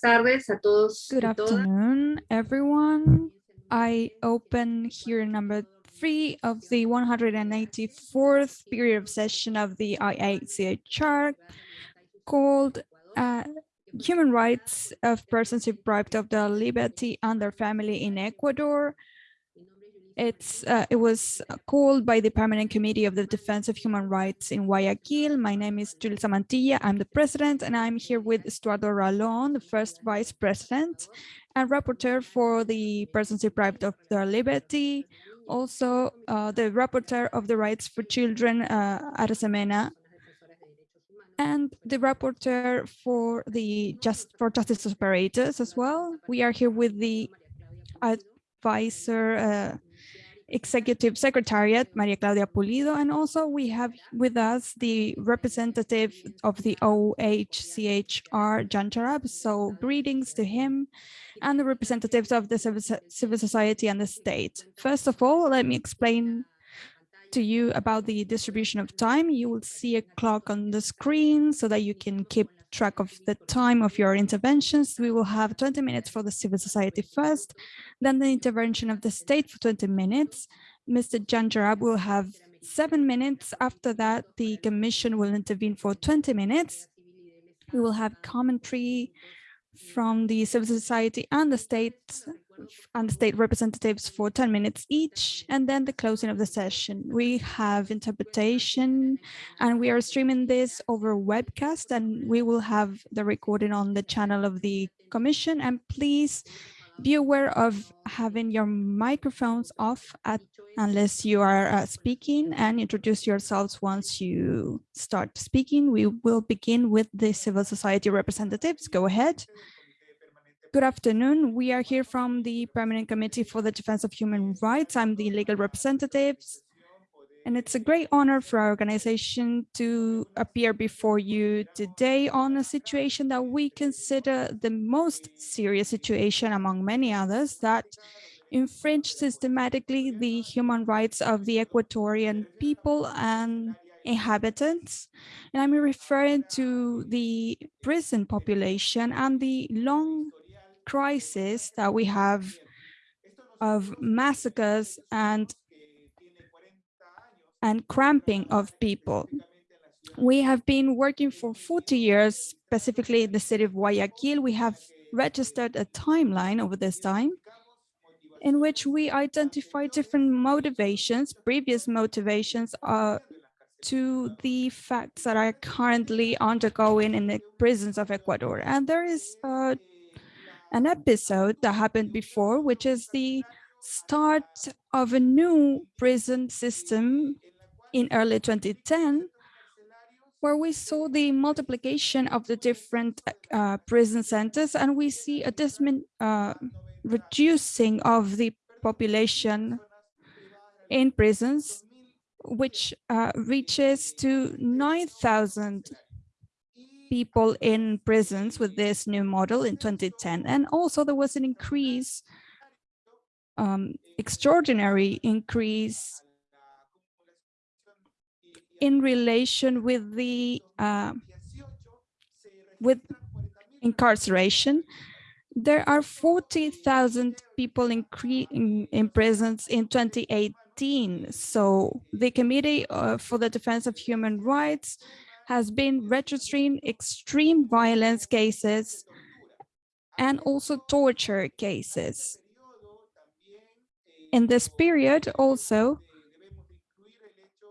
tardes a todos. Good afternoon, everyone. I open here number three of the 184th period of session of the IACHR called uh, Human Rights of Persons Deprived of their Liberty and Their Family in Ecuador. It's uh, it was called by the Permanent Committee of the Defense of Human Rights in Guayaquil. My name is Julissa Mantilla. I'm the president, and I'm here with Estuardo Ralón, the first vice president and rapporteur for the persons deprived of their liberty. Also, uh, the rapporteur of the rights for children, uh, and the rapporteur for the just for justice operators as well. We are here with the advisor uh, Executive Secretariat, Maria Claudia Pulido, and also we have with us the representative of the OHCHR, Jan Jarab. So greetings to him and the representatives of the civil society and the state. First of all, let me explain to you about the distribution of time. You will see a clock on the screen so that you can keep track of the time of your interventions. We will have 20 minutes for the civil society first, then the intervention of the state for 20 minutes. Mr. Jan Jarab will have seven minutes. After that, the commission will intervene for 20 minutes. We will have commentary from the civil society and the state and state representatives for 10 minutes each, and then the closing of the session. We have interpretation and we are streaming this over webcast and we will have the recording on the channel of the commission. And please be aware of having your microphones off at, unless you are uh, speaking and introduce yourselves once you start speaking. We will begin with the civil society representatives. Go ahead. Good afternoon. We are here from the Permanent Committee for the Defense of Human Rights. I'm the legal representative, and it's a great honor for our organization to appear before you today on a situation that we consider the most serious situation among many others that infringe systematically the human rights of the Ecuadorian people and inhabitants. And I'm referring to the prison population and the long crisis that we have of massacres and and cramping of people. We have been working for 40 years, specifically in the city of Guayaquil. We have registered a timeline over this time in which we identify different motivations, previous motivations uh, to the facts that are currently undergoing in the prisons of Ecuador. And there is uh, an episode that happened before, which is the start of a new prison system in early 2010, where we saw the multiplication of the different uh, prison centers and we see a uh, reducing of the population in prisons, which uh, reaches to 9,000 people in prisons with this new model in 2010. And also there was an increase, um, extraordinary increase in relation with the uh, with incarceration. There are 40,000 people in, in, prisons in 2018. So the Committee uh, for the Defense of Human Rights has been registering extreme violence cases and also torture cases. In this period also,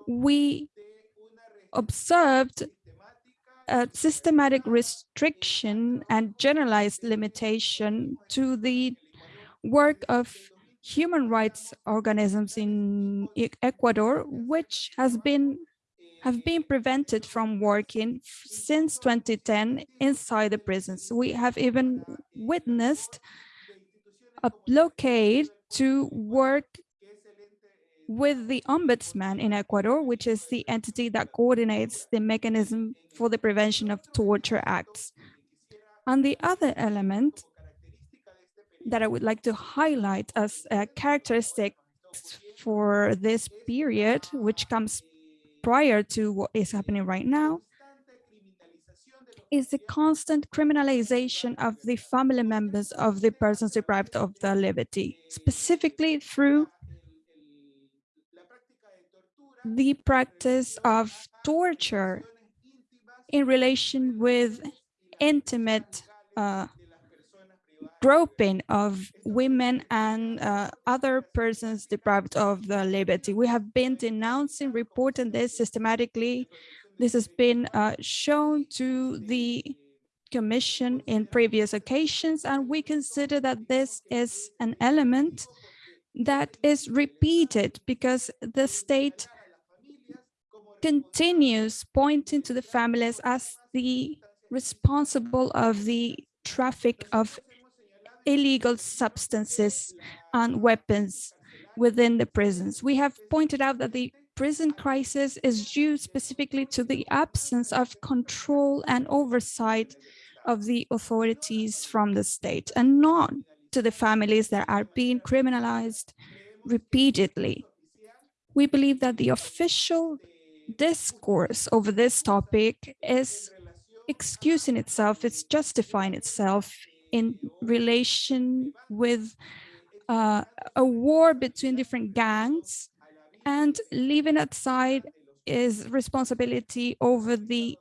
we observed a systematic restriction and generalized limitation to the work of human rights organisms in Ecuador, which has been have been prevented from working since 2010 inside the prisons. We have even witnessed a blockade to work with the ombudsman in Ecuador, which is the entity that coordinates the mechanism for the prevention of torture acts. And the other element that I would like to highlight as uh, a characteristic for this period, which comes prior to what is happening right now is the constant criminalization of the family members of the persons deprived of their liberty, specifically through the practice of torture in relation with intimate uh, groping of women and uh, other persons deprived of their liberty. We have been denouncing, reporting this systematically. This has been uh, shown to the Commission in previous occasions, and we consider that this is an element that is repeated because the state continues pointing to the families as the responsible of the traffic of illegal substances and weapons within the prisons. We have pointed out that the prison crisis is due specifically to the absence of control and oversight of the authorities from the state and not to the families that are being criminalized repeatedly. We believe that the official discourse over this topic is excusing itself, it's justifying itself in relation with uh, a war between different gangs and leaving aside is responsibility over the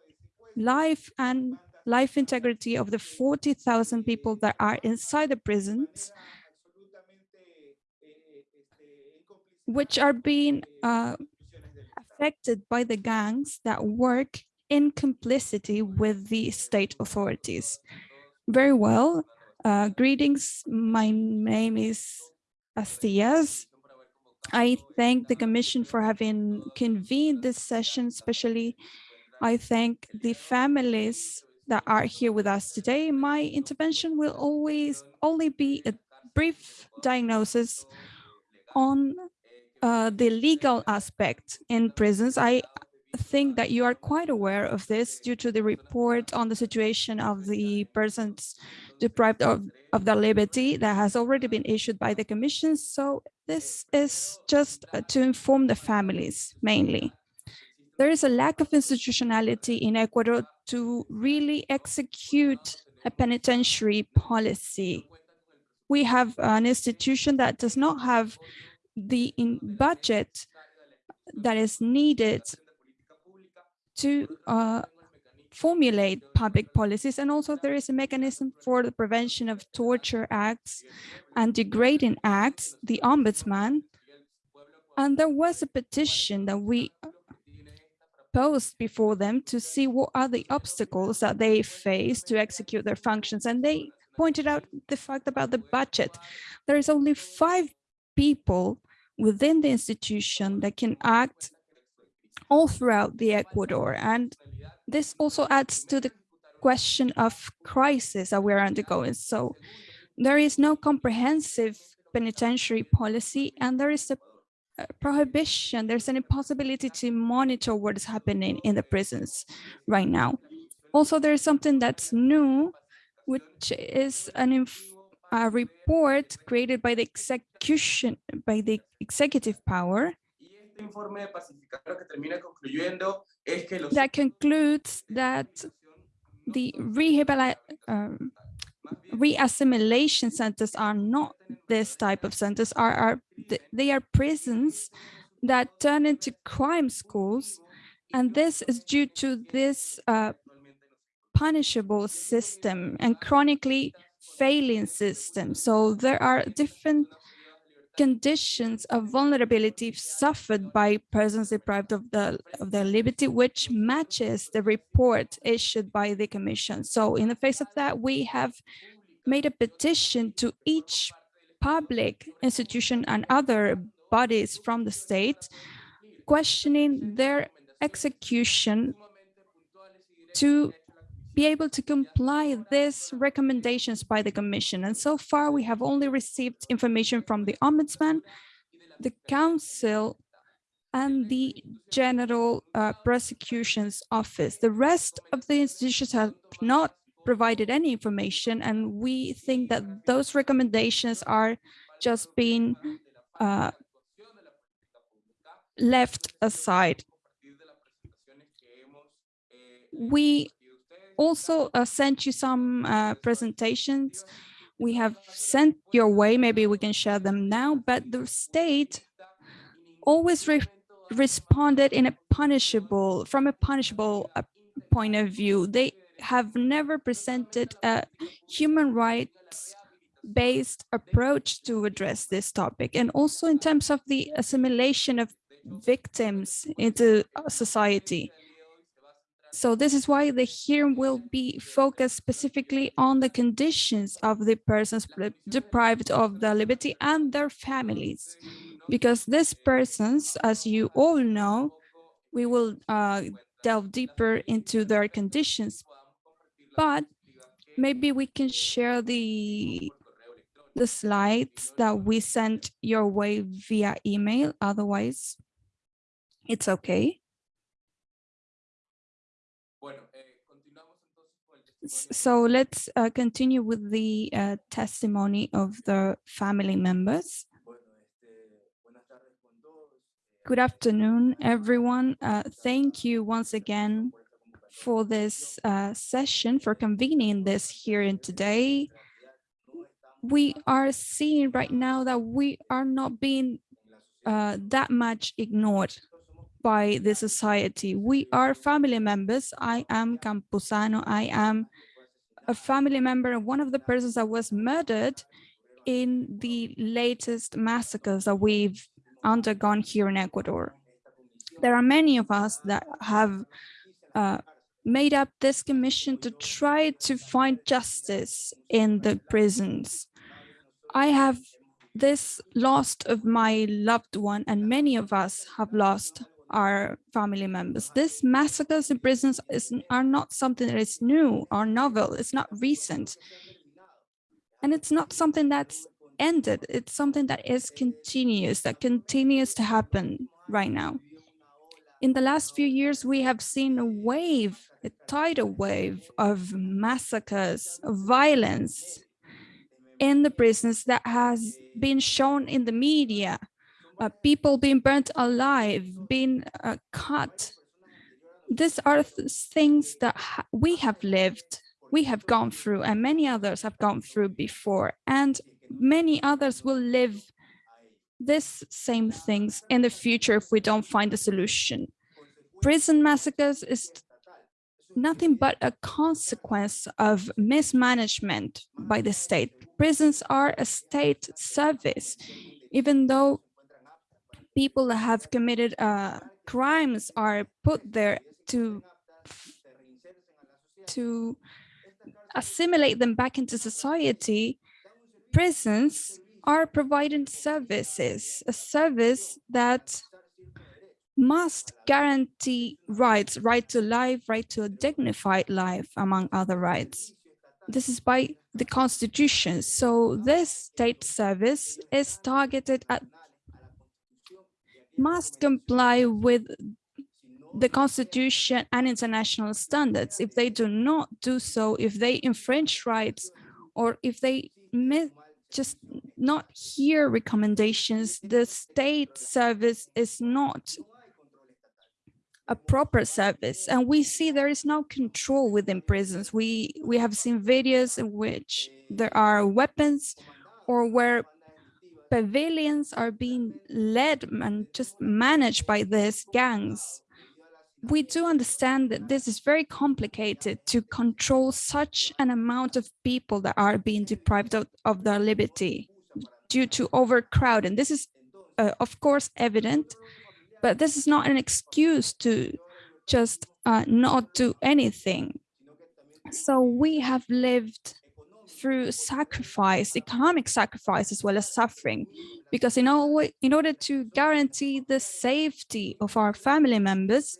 life and life integrity of the 40,000 people that are inside the prisons, which are being uh, affected by the gangs that work in complicity with the state authorities. Very well. Uh, greetings. My name is Astias. I thank the Commission for having convened this session, especially I thank the families that are here with us today. My intervention will always only be a brief diagnosis on uh, the legal aspect in prisons. I think that you are quite aware of this due to the report on the situation of the persons deprived of, of their liberty that has already been issued by the commission. So this is just uh, to inform the families mainly. There is a lack of institutionality in Ecuador to really execute a penitentiary policy. We have an institution that does not have the budget that is needed to uh, formulate public policies. And also there is a mechanism for the prevention of torture acts and degrading acts, the ombudsman. And there was a petition that we posed before them to see what are the obstacles that they face to execute their functions. And they pointed out the fact about the budget. There is only five people within the institution that can act all throughout the Ecuador. And this also adds to the question of crisis that we're undergoing. So there is no comprehensive penitentiary policy and there is a, prohibition, there's an impossibility to monitor what is happening in the prisons right now. Also, there's something that's new, which is an a report created by the execution, by the executive power that concludes that the um, re-assimilation centers are not this type of centers, are, are they are prisons that turn into crime schools. And this is due to this uh, punishable system and chronically failing system. So there are different conditions of vulnerability suffered by persons deprived of, the, of their liberty, which matches the report issued by the Commission. So in the face of that, we have made a petition to each public institution and other bodies from the state questioning their execution to be able to comply these recommendations by the Commission. And so far, we have only received information from the Ombudsman, the Council, and the General uh, Prosecution's Office. The rest of the institutions have not provided any information, and we think that those recommendations are just being uh, left aside. We also uh, sent you some uh, presentations. We have sent your way, maybe we can share them now, but the state always re responded in a punishable, from a punishable uh, point of view. They have never presented a human rights based approach to address this topic. And also in terms of the assimilation of victims into society. So this is why the hearing will be focused specifically on the conditions of the persons deprived of their liberty and their families. Because these persons, as you all know, we will uh, delve deeper into their conditions, but maybe we can share the the slides that we sent your way via email. Otherwise, it's okay. So let's uh, continue with the uh, testimony of the family members. Good afternoon, everyone. Uh, thank you once again for this uh, session, for convening this hearing today. We are seeing right now that we are not being uh, that much ignored by the society. We are family members. I am Campuzano. I am a family member of one of the persons that was murdered in the latest massacres that we've undergone here in Ecuador. There are many of us that have uh, made up this commission to try to find justice in the prisons. I have this loss of my loved one and many of us have lost our family members. This massacres in prisons is, are not something that is new or novel. It's not recent. And it's not something that's ended. It's something that is continuous, that continues to happen right now. In the last few years, we have seen a wave, a tidal wave of massacres, of violence in the prisons that has been shown in the media uh, people being burnt alive, being uh, cut. These are th things that ha we have lived, we have gone through, and many others have gone through before, and many others will live these same things in the future if we don't find a solution. Prison massacres is nothing but a consequence of mismanagement by the state. Prisons are a state service, even though people that have committed uh, crimes are put there to to assimilate them back into society, prisons are providing services, a service that must guarantee rights, right to life, right to a dignified life, among other rights. This is by the constitution. So this state service is targeted at must comply with the constitution and international standards. If they do not do so, if they infringe rights, or if they just not hear recommendations, the state service is not a proper service. And we see there is no control within prisons. We, we have seen videos in which there are weapons or where pavilions are being led and just managed by these gangs. We do understand that this is very complicated to control such an amount of people that are being deprived of, of their liberty due to overcrowding. This is, uh, of course, evident, but this is not an excuse to just uh, not do anything. So we have lived through sacrifice, economic sacrifice, as well as suffering. Because in, all, in order to guarantee the safety of our family members,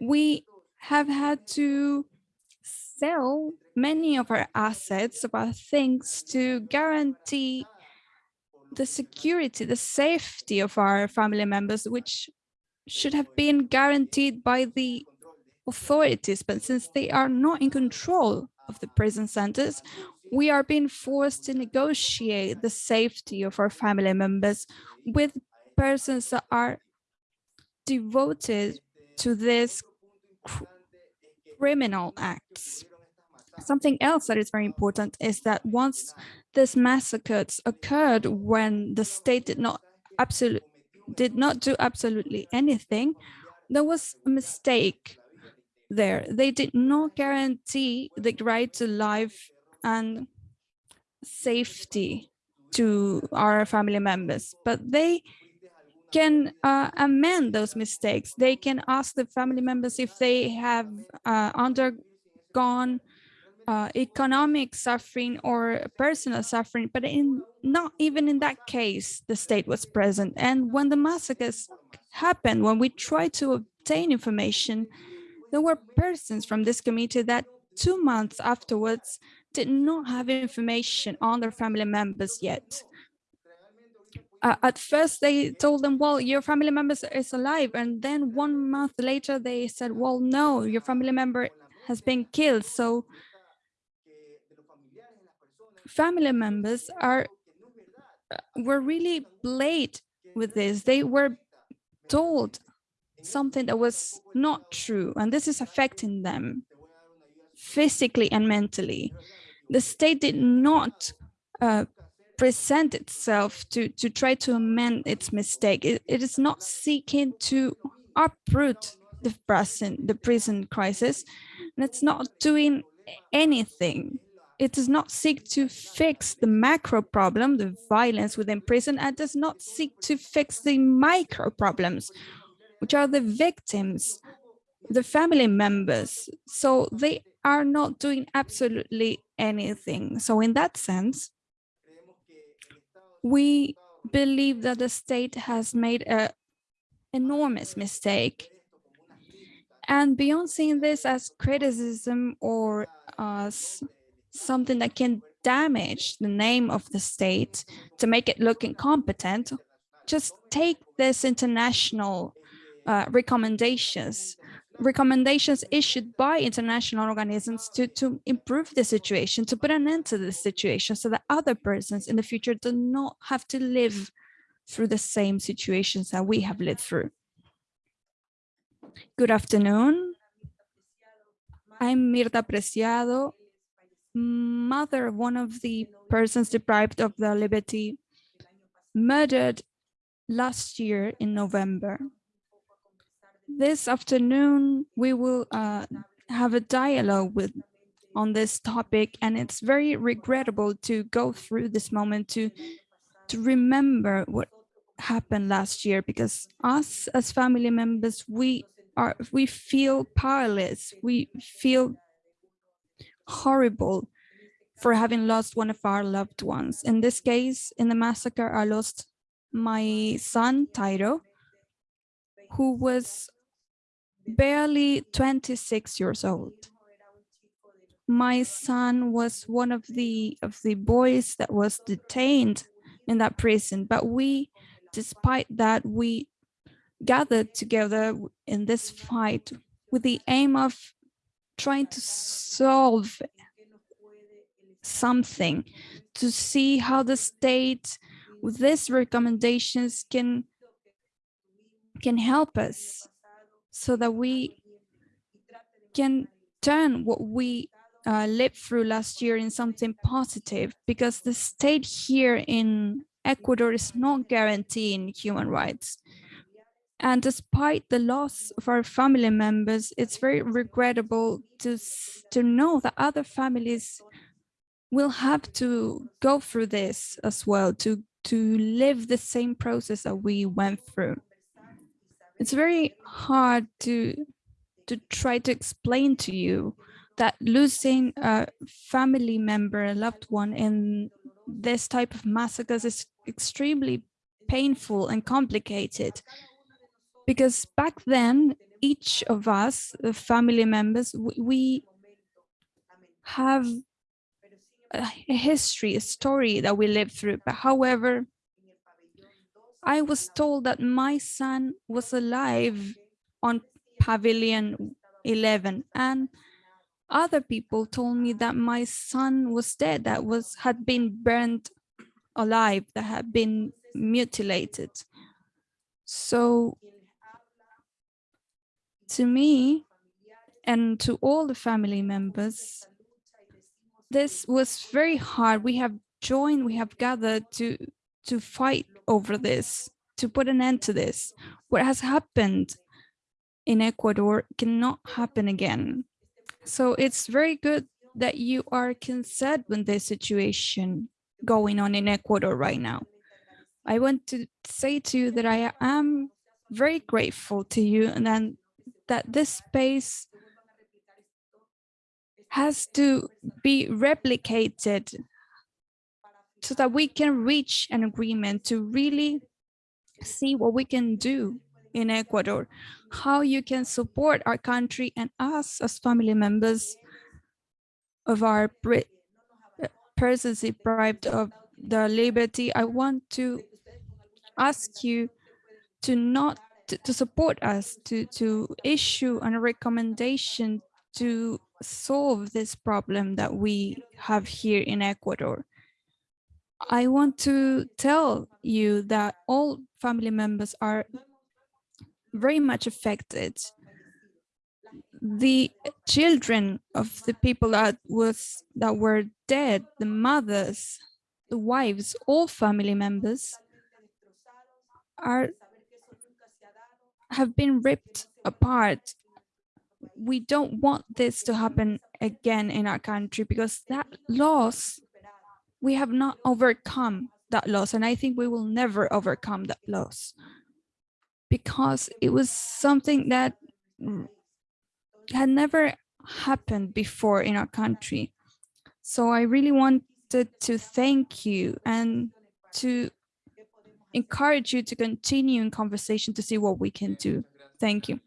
we have had to sell many of our assets, of our things to guarantee the security, the safety of our family members, which should have been guaranteed by the authorities, but since they are not in control of the prison centers, we are being forced to negotiate the safety of our family members with persons that are devoted to cr criminal acts. Something else that is very important is that once this massacres occurred when the state did not absolutely did not do absolutely anything, there was a mistake there. They did not guarantee the right to life and safety to our family members, but they can uh, amend those mistakes. They can ask the family members if they have uh, undergone uh, economic suffering or personal suffering, but in not even in that case, the state was present. And when the massacres happened, when we tried to obtain information, there were persons from this committee that two months afterwards did not have information on their family members yet. Uh, at first they told them, well, your family member is alive. And then one month later, they said, well, no, your family member has been killed. So family members are uh, were really played with this. They were told something that was not true, and this is affecting them physically and mentally. The state did not uh, present itself to, to try to amend its mistake. It, it is not seeking to uproot the prison, the prison crisis, and it's not doing anything it does not seek to fix the macro problem, the violence within prison, and does not seek to fix the micro problems, which are the victims, the family members. So they are not doing absolutely anything. So in that sense, we believe that the state has made an enormous mistake. And beyond seeing this as criticism or as something that can damage the name of the state to make it look incompetent, just take this international uh, recommendations, recommendations issued by international organisms to, to improve the situation, to put an end to the situation so that other persons in the future do not have to live through the same situations that we have lived through. Good afternoon. I'm Mirta Preciado mother of one of the persons deprived of their liberty murdered last year in November. This afternoon, we will uh, have a dialogue with on this topic, and it's very regrettable to go through this moment to to remember what happened last year because us as family members we are we feel powerless we feel horrible for having lost one of our loved ones. In this case, in the massacre, I lost my son, Tyro, who was barely 26 years old. My son was one of the of the boys that was detained in that prison, but we, despite that, we gathered together in this fight with the aim of trying to solve something to see how the state with these recommendations can can help us so that we can turn what we uh, lived through last year in something positive because the state here in Ecuador is not guaranteeing human rights. And despite the loss of our family members, it's very regrettable to, to know that other families will have to go through this as well, to, to live the same process that we went through. It's very hard to, to try to explain to you that losing a family member, a loved one in this type of massacres is extremely painful and complicated. Because back then each of us the family members we have a history a story that we lived through. But however i was told that my son was alive on pavilion 11 and other people told me that my son was dead that was had been burned alive that had been mutilated so to me and to all the family members, this was very hard. We have joined, we have gathered to, to fight over this, to put an end to this. What has happened in Ecuador cannot happen again. So it's very good that you are concerned with this situation going on in Ecuador right now. I want to say to you that I am very grateful to you and then that this space has to be replicated so that we can reach an agreement to really see what we can do in Ecuador, how you can support our country and us as family members of our persons deprived of their liberty. I want to ask you to not to, to support us, to, to issue a recommendation to solve this problem that we have here in Ecuador. I want to tell you that all family members are very much affected. The children of the people that was that were dead, the mothers, the wives, all family members are have been ripped apart we don't want this to happen again in our country because that loss, we have not overcome that loss. And I think we will never overcome that loss because it was something that had never happened before in our country. So I really wanted to thank you and to encourage you to continue in conversation to see what we can do. Thank you.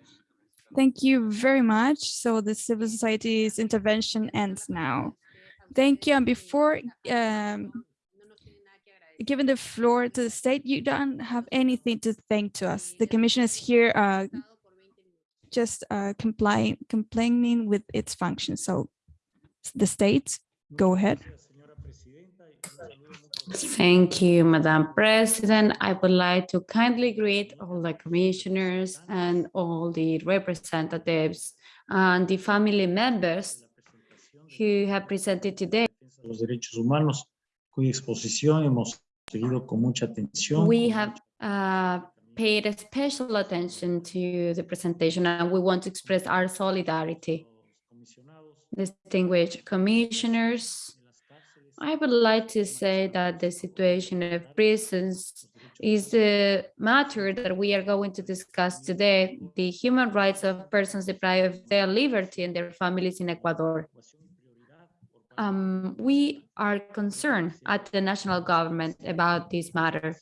Thank you very much. So the civil society's intervention ends now. Thank you. And before um, giving the floor to the state, you don't have anything to thank to us. The commission is here uh, just uh, complying, complaining with its function. So the state, go ahead. Thank you, Madam President. I would like to kindly greet all the commissioners and all the representatives and the family members who have presented today. Los derechos humanos, cuya exposición hemos seguido con mucha atención. We have uh, paid special attention to the presentation and we want to express our solidarity. Distinguished commissioners, I would like to say that the situation of prisons is the matter that we are going to discuss today, the human rights of persons deprived of their liberty and their families in Ecuador. Um, we are concerned at the national government about this matter.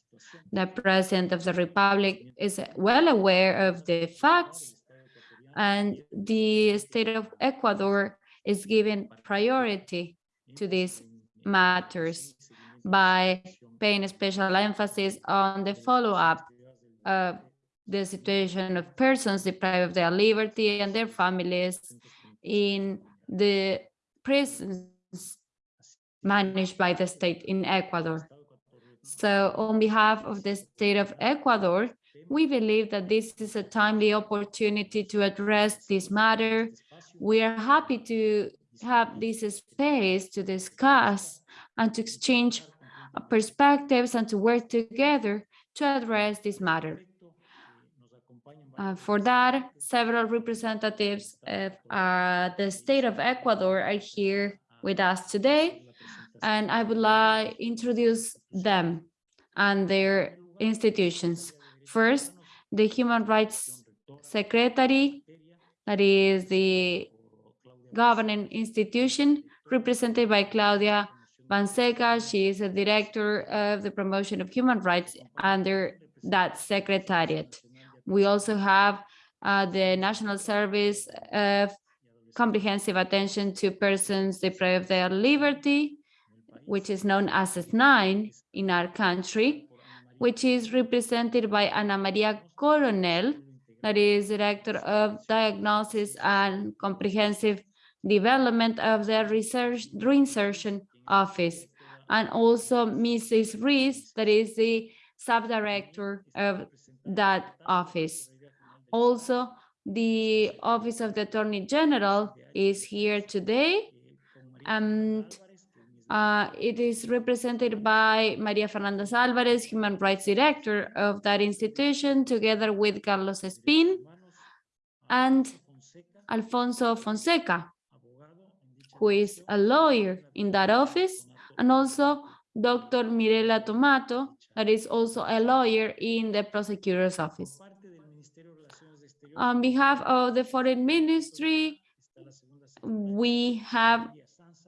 The President of the Republic is well aware of the facts and the state of Ecuador is giving priority to this matters by paying special emphasis on the follow-up of the situation of persons deprived of their liberty and their families in the prisons managed by the state in Ecuador. So on behalf of the state of Ecuador, we believe that this is a timely opportunity to address this matter. We are happy to have this space to discuss and to exchange perspectives and to work together to address this matter. Uh, for that, several representatives of uh, the state of Ecuador are here with us today, and I would like to introduce them and their institutions. First, the Human Rights Secretary, that is the governing institution represented by Claudia Balseca. She is a director of the promotion of human rights under that secretariat. We also have uh, the National Service of Comprehensive Attention to Persons Deprived of Their Liberty, which is known as SNAI in our country, which is represented by Ana Maria Coronel, that is Director of Diagnosis and Comprehensive development of the research reinsertion office and also Mrs. Reese, that is the subdirector of that office. Also, the Office of the Attorney General is here today. And Uh, it is represented by Maria Fernanda Alvarez, Human Rights Director of that institution, together with Carlos Espin and Alfonso Fonseca, who is a lawyer in that office, and also Dr. Mirela Tomato, that is also a lawyer in the prosecutor's office. On behalf of the Foreign Ministry, we have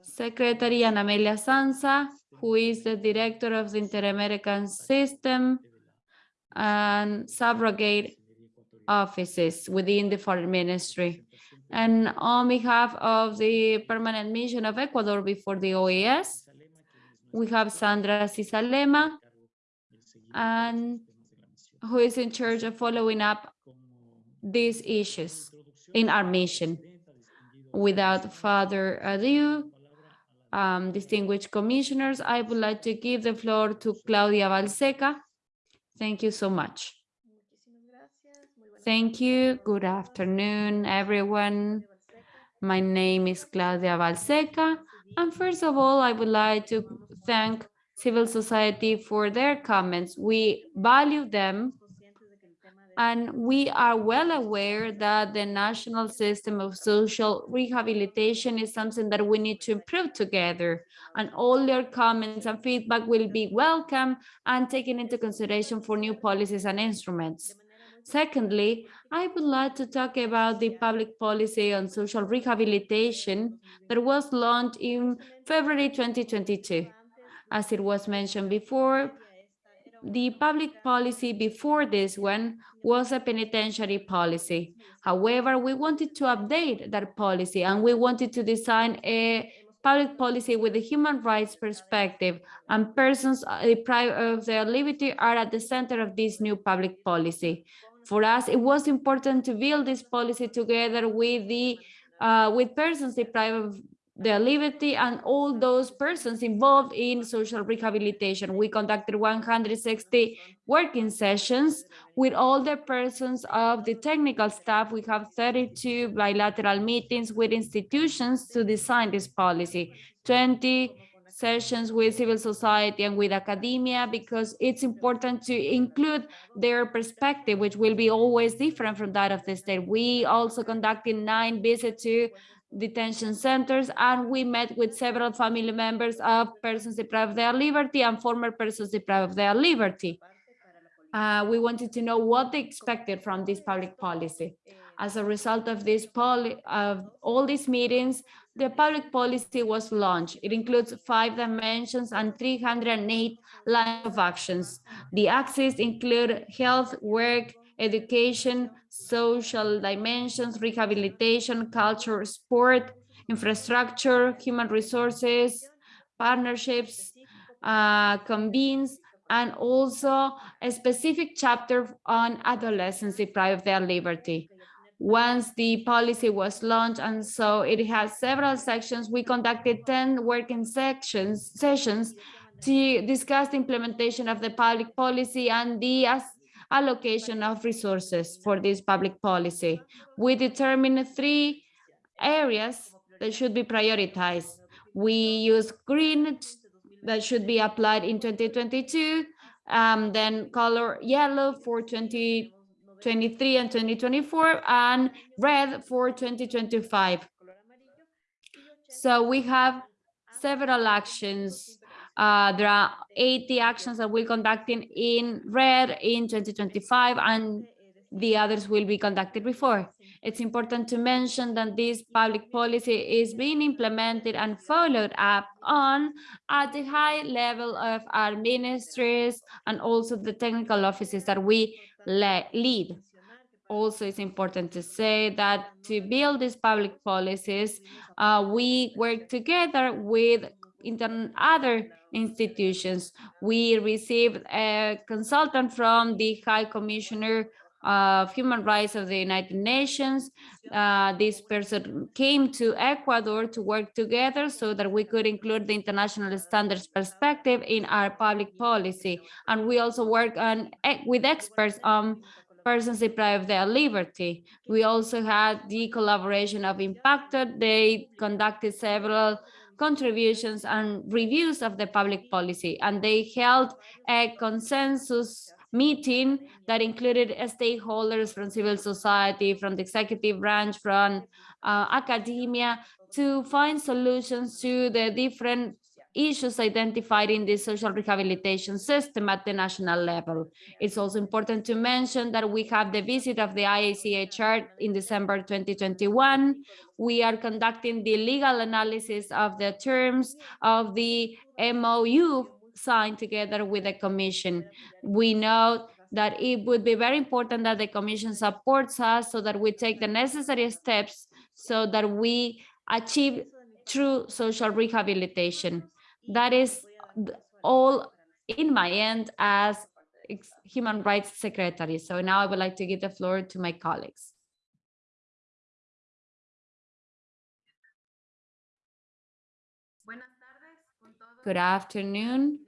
Secretary Ana Amelia Sansa, who is the director of the Inter-American System and subrogate offices within the Foreign Ministry. And on behalf of the Permanent Mission of Ecuador before the OAS, we have Sandra Sisalema, and who is in charge of following up these issues in our mission. Without further ado, um, distinguished commissioners, I would like to give the floor to Claudia Balseca. Thank you so much. Thank you. Good afternoon, everyone. My name is Claudia Balseca. And first of all, I would like to thank civil society for their comments. We value them and we are well aware that the national system of social rehabilitation is something that we need to improve together. And all your comments and feedback will be welcome and taken into consideration for new policies and instruments. Secondly, I would like to talk about the public policy on social rehabilitation that was launched in February 2022. As it was mentioned before, the public policy before this one was a penitentiary policy. However, we wanted to update that policy and we wanted to design a public policy with a human rights perspective and persons deprived of their liberty are at the center of this new public policy. For us, it was important to build this policy together with the uh, with persons deprived of their liberty and all those persons involved in social rehabilitation. We conducted 160 working sessions with all the persons of the technical staff. We have 32 bilateral meetings with institutions to design this policy, 20 sessions with civil society and with academia because it's important to include their perspective, which will be always different from that of the state. We also conducted nine visits to detention centers and we met with several family members of persons deprived of their liberty and former persons deprived of their liberty. Uh, we wanted to know what they expected from this public policy. As a result of this of all these meetings, the public policy was launched. It includes five dimensions and 308 lines of actions. The axes include health, work, education, social dimensions, rehabilitation, culture, sport, infrastructure, human resources, partnerships, uh, convenes, and also a specific chapter on adolescents deprived of their liberty. Once the policy was launched, and so it has several sections, we conducted 10 working sections sessions to discuss the implementation of the public policy and the allocation of resources for this public policy. We determine three areas that should be prioritized. We use green that should be applied in 2022, um, then color yellow for 2023 and 2024, and red for 2025. So we have several actions uh, there are 80 actions that we're conducting in red in 2025 and the others will be conducted before. It's important to mention that this public policy is being implemented and followed up on at the high level of our ministries and also the technical offices that we lead. Also, it's important to say that to build these public policies, uh, we work together with other institutions. We received a consultant from the High Commissioner of Human Rights of the United Nations. Uh, this person came to Ecuador to work together so that we could include the international standards perspective in our public policy. And we also work on with experts on persons deprived of their liberty. We also had the collaboration of Impacted. They conducted several contributions and reviews of the public policy. And they held a consensus meeting that included stakeholders from civil society, from the executive branch, from uh, academia, to find solutions to the different issues identified in the social rehabilitation system at the national level. It's also important to mention that we have the visit of the IACHR in December 2021. We are conducting the legal analysis of the terms of the MOU signed together with the commission. We know that it would be very important that the commission supports us so that we take the necessary steps so that we achieve true social rehabilitation. That is all in my end as Human Rights Secretary. So now I would like to give the floor to my colleagues. Good afternoon,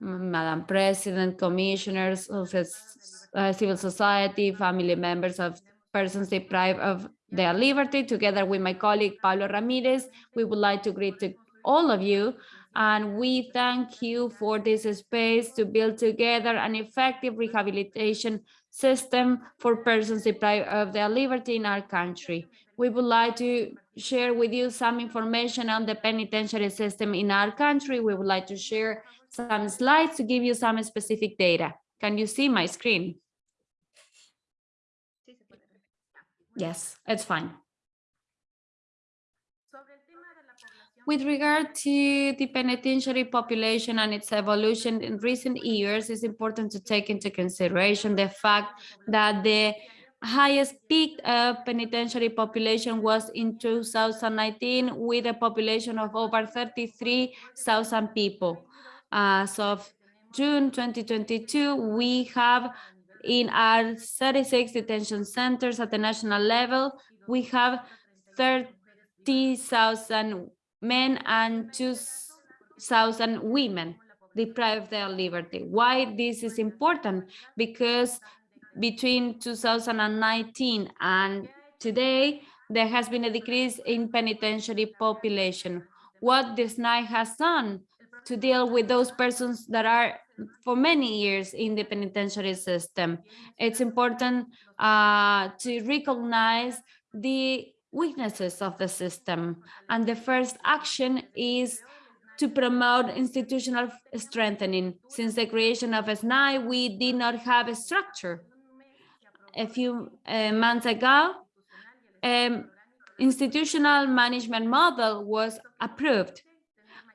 Madam President, commissioners, uh, civil society, family members of persons deprived of their liberty. Together with my colleague Pablo Ramirez, we would like to greet to all of you and we thank you for this space to build together an effective rehabilitation system for persons deprived of their liberty in our country. We would like to share with you some information on the penitentiary system in our country. We would like to share some slides to give you some specific data. Can you see my screen? Yes, it's fine. With regard to the penitentiary population and its evolution in recent years, it's important to take into consideration the fact that the highest peak of penitentiary population was in 2019 with a population of over 33,000 people. As of June 2022, we have in our 36 detention centers at the national level, we have 30,000 men and 2,000 women deprived their liberty. Why this is important? Because between 2019 and today, there has been a decrease in penitentiary population. What this night has done to deal with those persons that are for many years in the penitentiary system. It's important uh, to recognize the weaknesses of the system. And the first action is to promote institutional strengthening. Since the creation of SNAI, we did not have a structure. A few uh, months ago, um, institutional management model was approved.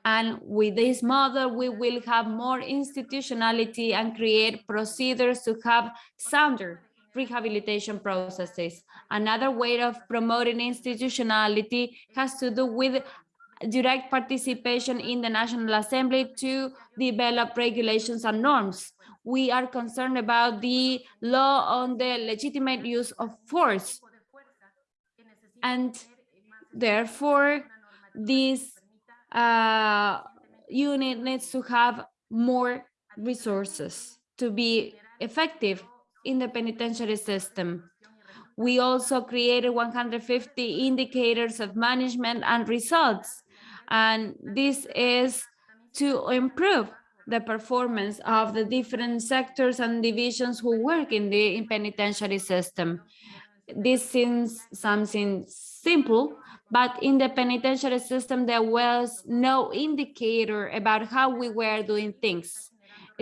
And with this model, we will have more institutionality and create procedures to have sounder rehabilitation processes. Another way of promoting institutionality has to do with direct participation in the National Assembly to develop regulations and norms. We are concerned about the law on the legitimate use of force. And therefore, this uh, unit needs to have more resources to be effective in the penitentiary system. We also created 150 indicators of management and results, and this is to improve the performance of the different sectors and divisions who work in the penitentiary system. This seems something simple, but in the penitentiary system, there was no indicator about how we were doing things.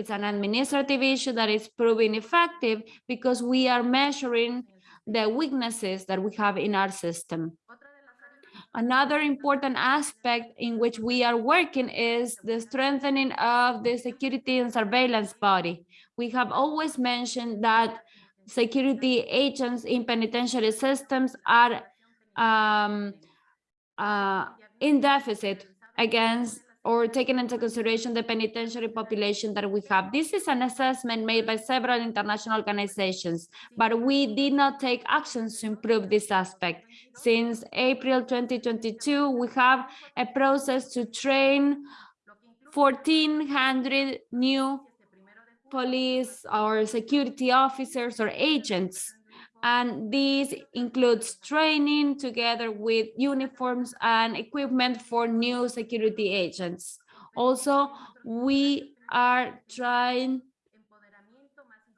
It's an administrative issue that is proving effective because we are measuring the weaknesses that we have in our system. Another important aspect in which we are working is the strengthening of the security and surveillance body. We have always mentioned that security agents in penitentiary systems are um, uh, in deficit against or taking into consideration the penitentiary population that we have. This is an assessment made by several international organizations, but we did not take actions to improve this aspect. Since April 2022, we have a process to train 1,400 new police or security officers or agents And this includes training together with uniforms and equipment for new security agents. Also, we are trying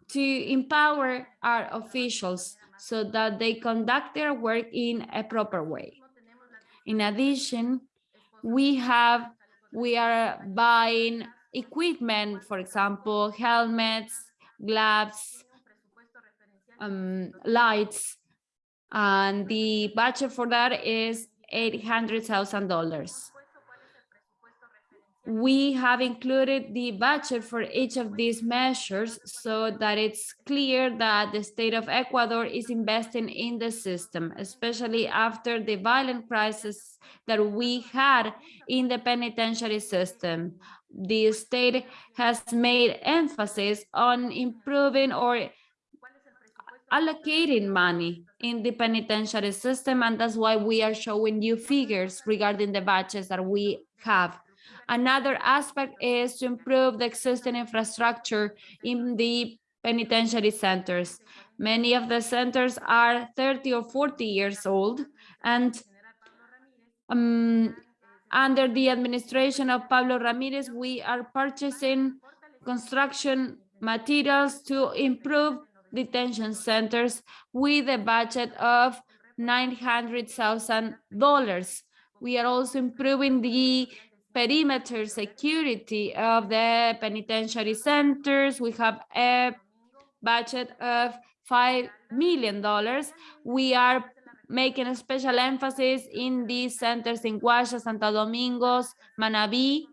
to empower our officials so that they conduct their work in a proper way. In addition, we have, we are buying equipment, for example, helmets, gloves, um, lights, and the budget for that is $800,000 we have included the budget for each of these measures so that it's clear that the state of Ecuador is investing in the system, especially after the violent crisis that we had in the penitentiary system. The state has made emphasis on improving or allocating money in the penitentiary system, and that's why we are showing you figures regarding the budgets that we have. Another aspect is to improve the existing infrastructure in the penitentiary centers. Many of the centers are 30 or 40 years old and um, under the administration of Pablo Ramirez, we are purchasing construction materials to improve detention centers with a budget of $900,000. We are also improving the perimeter security of the penitentiary centers. We have a budget of $5 million. We are making a special emphasis in these centers in Guaya, Santo Domingos, Manabí,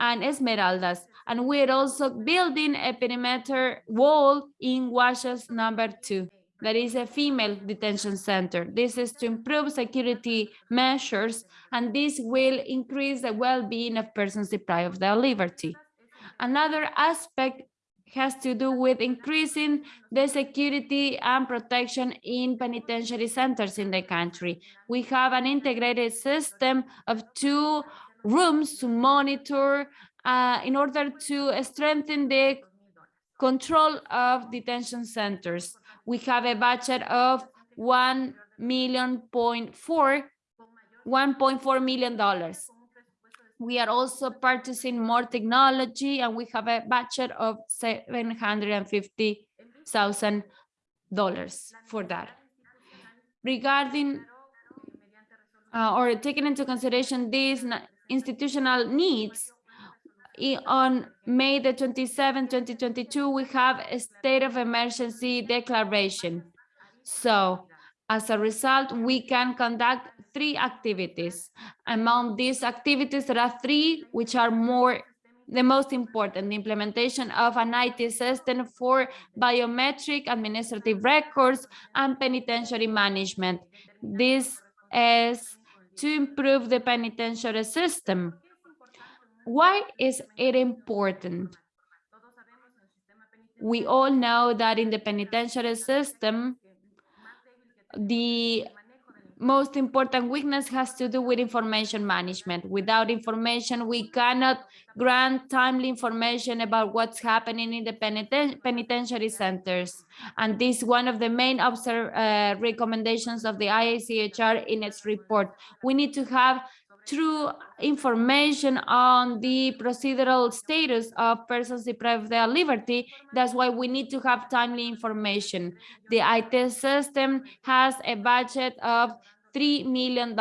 and Esmeraldas. And we're also building a perimeter wall in Guayas number two. That is a female detention center. This is to improve security measures, and this will increase the well-being of persons deprived of their liberty. Another aspect has to do with increasing the security and protection in penitentiary centers in the country. We have an integrated system of two rooms to monitor uh, in order to strengthen the control of detention centers. We have a budget of one million point four, $1.4 million. We are also purchasing more technology and we have a budget of $750,000 for that. Regarding uh, or taking into consideration these institutional needs, on May the 27, 2022, we have a state of emergency declaration. So as a result, we can conduct three activities. Among these activities, there are three which are more the most important, the implementation of an IT system for biometric administrative records and penitentiary management. This is to improve the penitentiary system. Why is it important? We all know that in the penitentiary system, the most important weakness has to do with information management. Without information, we cannot grant timely information about what's happening in the peniten penitentiary centers. And this is one of the main uh, recommendations of the IACHR in its report. We need to have true information on the procedural status of persons deprived of their liberty. That's why we need to have timely information. The IT system has a budget of $3 million.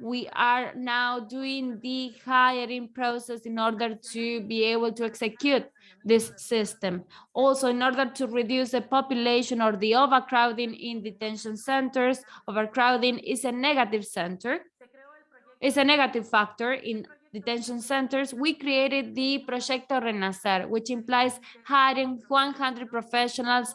We are now doing the hiring process in order to be able to execute this system. Also, in order to reduce the population or the overcrowding in detention centers, overcrowding is a negative center is a negative factor in detention centers, we created the Proyecto Renacer, which implies hiring 100 professionals.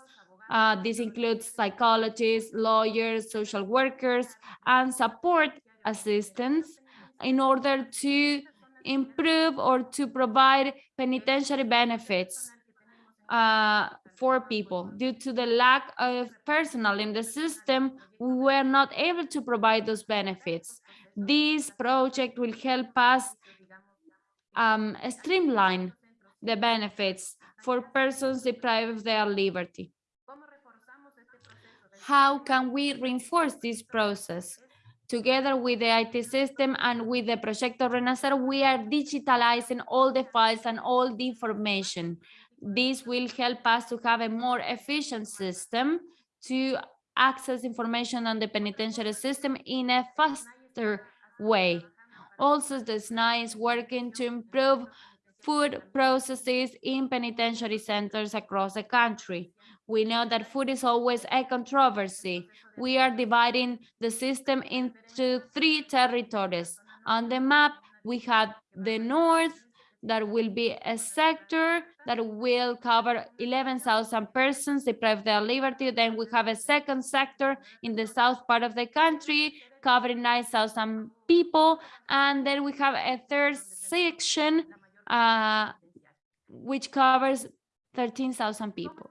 Uh, this includes psychologists, lawyers, social workers, and support assistants in order to improve or to provide penitentiary benefits uh, for people. Due to the lack of personnel in the system, we were not able to provide those benefits. This project will help us um, streamline the benefits for persons deprived of their liberty. how can we reinforce this process? Together with the IT system and with the Proyecto Renacer, we are digitalizing all the files and all the information. This will help us to have a more efficient system to access information on the penitentiary system in a faster way. Also, the SNAI is working to improve food processes in penitentiary centers across the country. We know that food is always a controversy. We are dividing the system into three territories. On the map, we have the north, that will be a sector that will cover 11,000 persons deprived their liberty. Then we have a second sector in the south part of the country covering 9,000 people. And then we have a third section uh, which covers 13,000 people.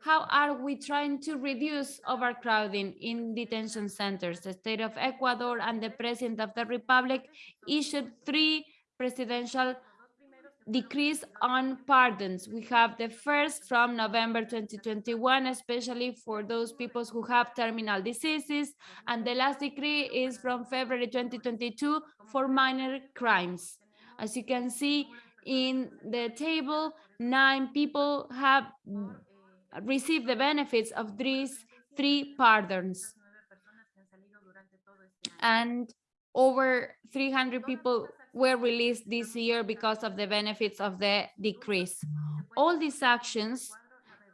How are we trying to reduce overcrowding in detention centers? The state of Ecuador and the president of the republic issued three presidential decrees on pardons. We have the first from November 2021, especially for those people who have terminal diseases, and the last decree is from February 2022 for minor crimes. As you can see in the table, nine people have received the benefits of these three pardons. And over 300 people were released this year because of the benefits of the decrease. All these actions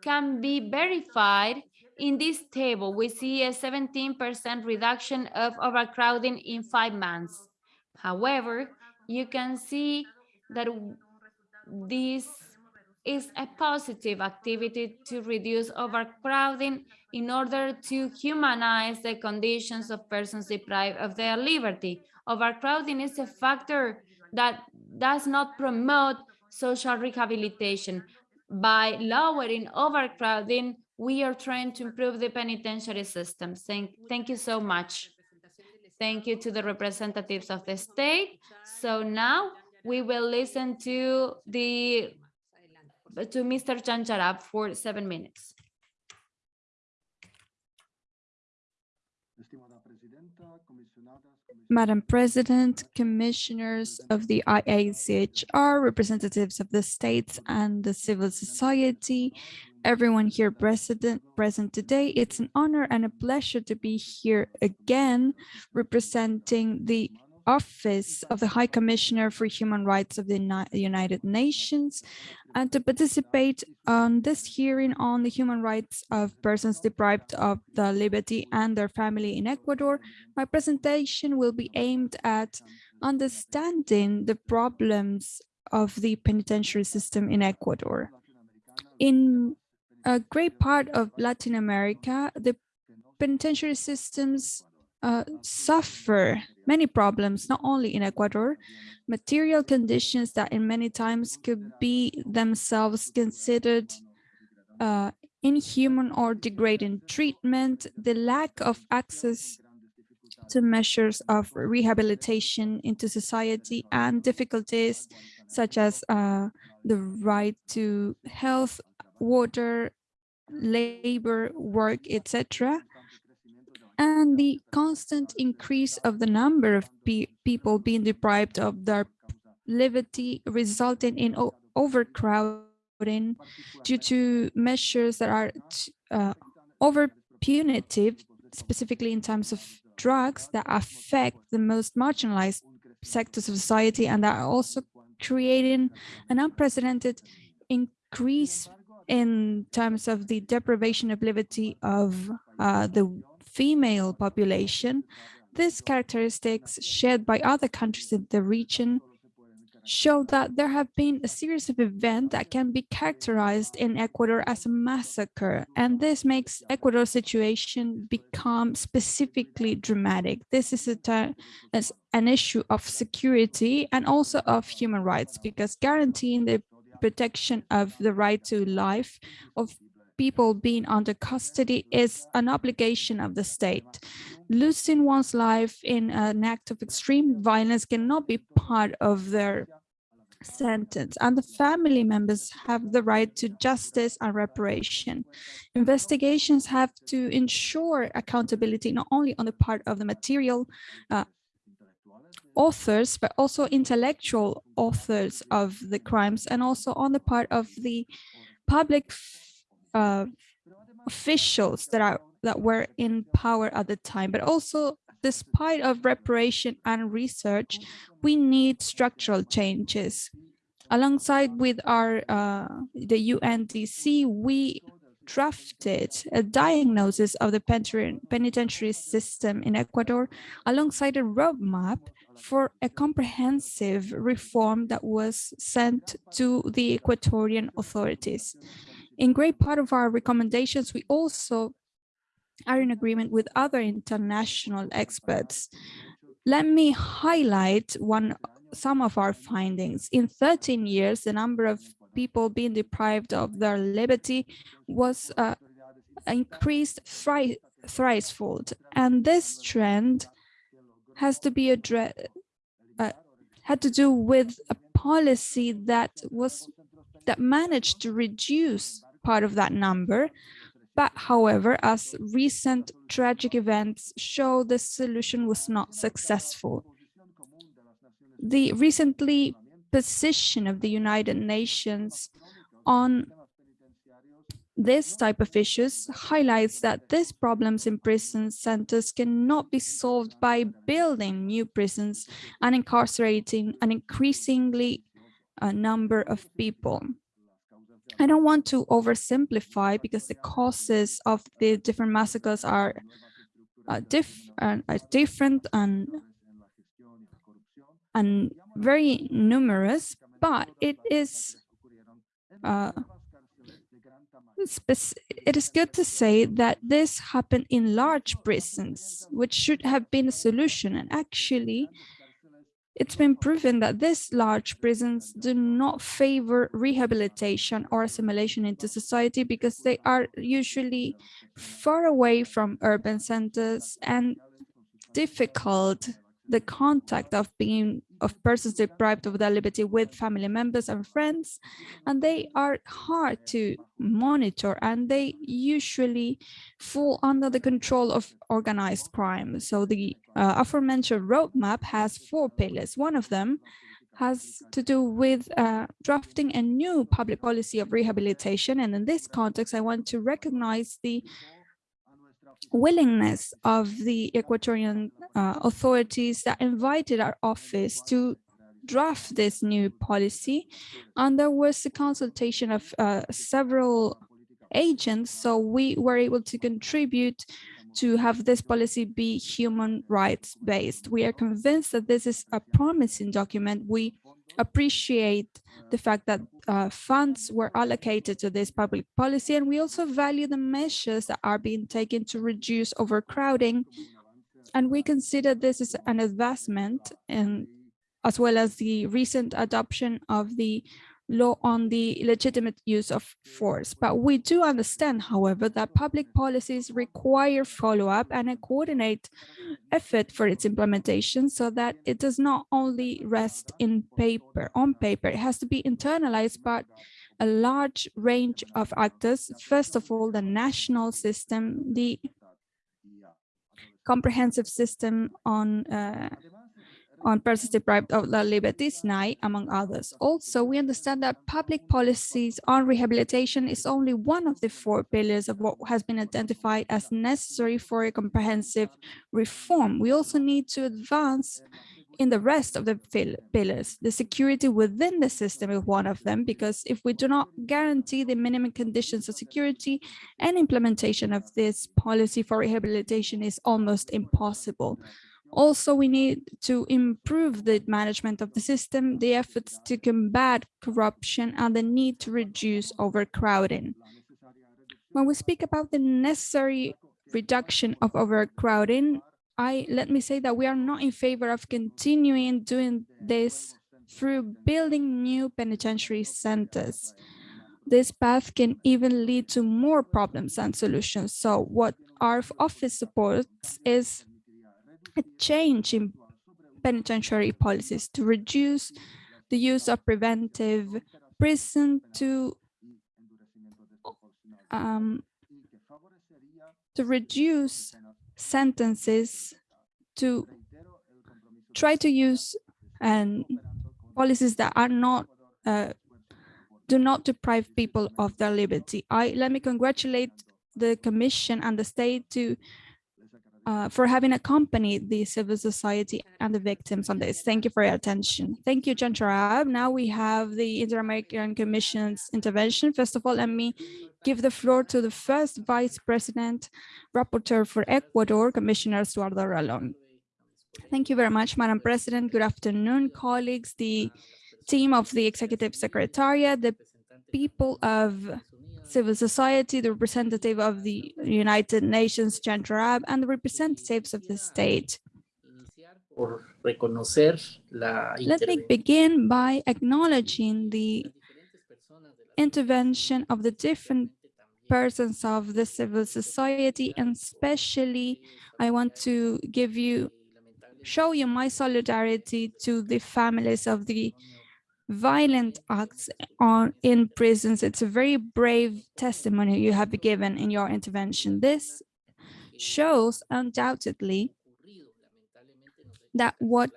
can be verified in this table. We see a 17% reduction of overcrowding in five months. However, you can see that this is a positive activity to reduce overcrowding in order to humanize the conditions of persons deprived of their liberty. Overcrowding is a factor that does not promote social rehabilitation. By lowering overcrowding, we are trying to improve the penitentiary system. Thank, thank you so much. Thank you to the representatives of the state. So now we will listen to the to Mr. Jan Jarab for seven minutes. Madam President, commissioners of the IACHR, representatives of the states and the civil society, everyone here present, present today. It's an honor and a pleasure to be here again representing the Office of the High Commissioner for Human Rights of the United Nations and to participate on this hearing on the human rights of persons deprived of the liberty and their family in Ecuador. My presentation will be aimed at understanding the problems of the penitentiary system in Ecuador. In a great part of Latin America, the penitentiary systems uh, suffer many problems, not only in Ecuador, material conditions that in many times could be themselves considered uh, inhuman or degrading treatment, the lack of access to measures of rehabilitation into society and difficulties such as uh, the right to health, water, labor, work, etc and the constant increase of the number of pe people being deprived of their liberty resulting in overcrowding due to measures that are uh, over punitive, specifically in terms of drugs that affect the most marginalized sectors of society and that are also creating an unprecedented increase in terms of the deprivation of liberty of uh, the female population, these characteristics shared by other countries in the region show that there have been a series of events that can be characterized in Ecuador as a massacre, and this makes Ecuador's situation become specifically dramatic. This is a an issue of security and also of human rights, because guaranteeing the protection of the right to life of people being under custody is an obligation of the state. Losing one's life in an act of extreme violence cannot be part of their sentence and the family members have the right to justice and reparation. Investigations have to ensure accountability not only on the part of the material uh, authors, but also intellectual authors of the crimes and also on the part of the public uh, officials that are that were in power at the time, but also despite of reparation and research, we need structural changes. Alongside with our uh, the UNDC, we drafted a diagnosis of the penitentiary system in Ecuador alongside a roadmap for a comprehensive reform that was sent to the Ecuadorian authorities. In great part of our recommendations, we also are in agreement with other international experts. Let me highlight one some of our findings. In 13 years, the number of people being deprived of their liberty was uh, increased thrice, thricefold. And this trend has to be addressed, uh, had to do with a policy that was that managed to reduce part of that number. But however, as recent tragic events show, the solution was not successful. The recently position of the United Nations on this type of issues highlights that these problems in prison centers cannot be solved by building new prisons and incarcerating an increasingly uh, number of people. I don't want to oversimplify because the causes of the different massacres are uh, diff uh, different and and very numerous, but it is uh, it is good to say that this happened in large prisons, which should have been a solution. And actually, it's been proven that these large prisons do not favor rehabilitation or assimilation into society because they are usually far away from urban centers and difficult the contact of being of persons deprived of their liberty with family members and friends and they are hard to monitor and they usually fall under the control of organized crime. So the uh, aforementioned roadmap has four pillars. One of them has to do with uh, drafting a new public policy of rehabilitation and in this context i want to recognize the willingness of the Ecuadorian uh, authorities that invited our office to draft this new policy. And there was a consultation of uh, several agents, so we were able to contribute to have this policy be human rights based. We are convinced that this is a promising document. We appreciate the fact that uh, funds were allocated to this public policy, and we also value the measures that are being taken to reduce overcrowding. And we consider this is an advancement, and as well as the recent adoption of the law on the legitimate use of force. But we do understand, however, that public policies require follow-up and a coordinate effort for its implementation so that it does not only rest in paper, on paper, it has to be internalized by a large range of actors. First of all, the national system, the comprehensive system on uh, on persons deprived of their liberties, NIE, among others. Also, we understand that public policies on rehabilitation is only one of the four pillars of what has been identified as necessary for a comprehensive reform. We also need to advance in the rest of the pillars. The security within the system is one of them, because if we do not guarantee the minimum conditions of security and implementation of this policy for rehabilitation is almost impossible. Also, we need to improve the management of the system, the efforts to combat corruption, and the need to reduce overcrowding. When we speak about the necessary reduction of overcrowding, I let me say that we are not in favor of continuing doing this through building new penitentiary centers. This path can even lead to more problems and solutions. So what our office supports is a change in penitentiary policies to reduce the use of preventive prison to um, to reduce sentences to try to use and policies that are not uh, do not deprive people of their liberty. I let me congratulate the Commission and the state to uh, for having accompanied the civil society and the victims on this. Thank you for your attention. Thank you, John. Now we have the Inter-American Commission's intervention. First of all, let me give the floor to the first Vice President, Rapporteur for Ecuador, Commissioner Stuardo Ralón. Thank you very much, Madam President. Good afternoon, colleagues, the team of the Executive Secretariat, the people of civil society, the representative of the United Nations, Jan Jarab, and the representatives of the state. Let me begin by acknowledging the intervention of the different persons of the civil society, and especially I want to give you, show you my solidarity to the families of the violent acts on in prisons. It's a very brave testimony you have given in your intervention. This shows undoubtedly that what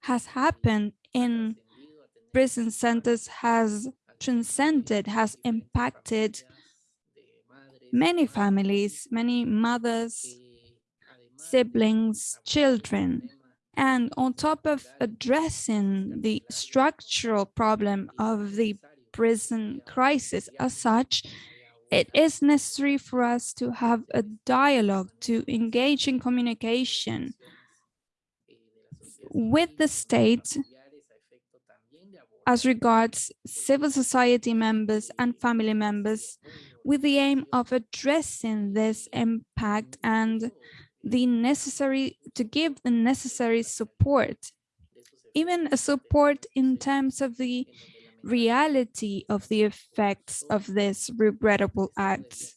has happened in prison centers has transcended, has impacted many families, many mothers, siblings, children. And on top of addressing the structural problem of the prison crisis as such, it is necessary for us to have a dialogue, to engage in communication with the state as regards civil society members and family members with the aim of addressing this impact and the necessary to give the necessary support even a support in terms of the reality of the effects of this regrettable acts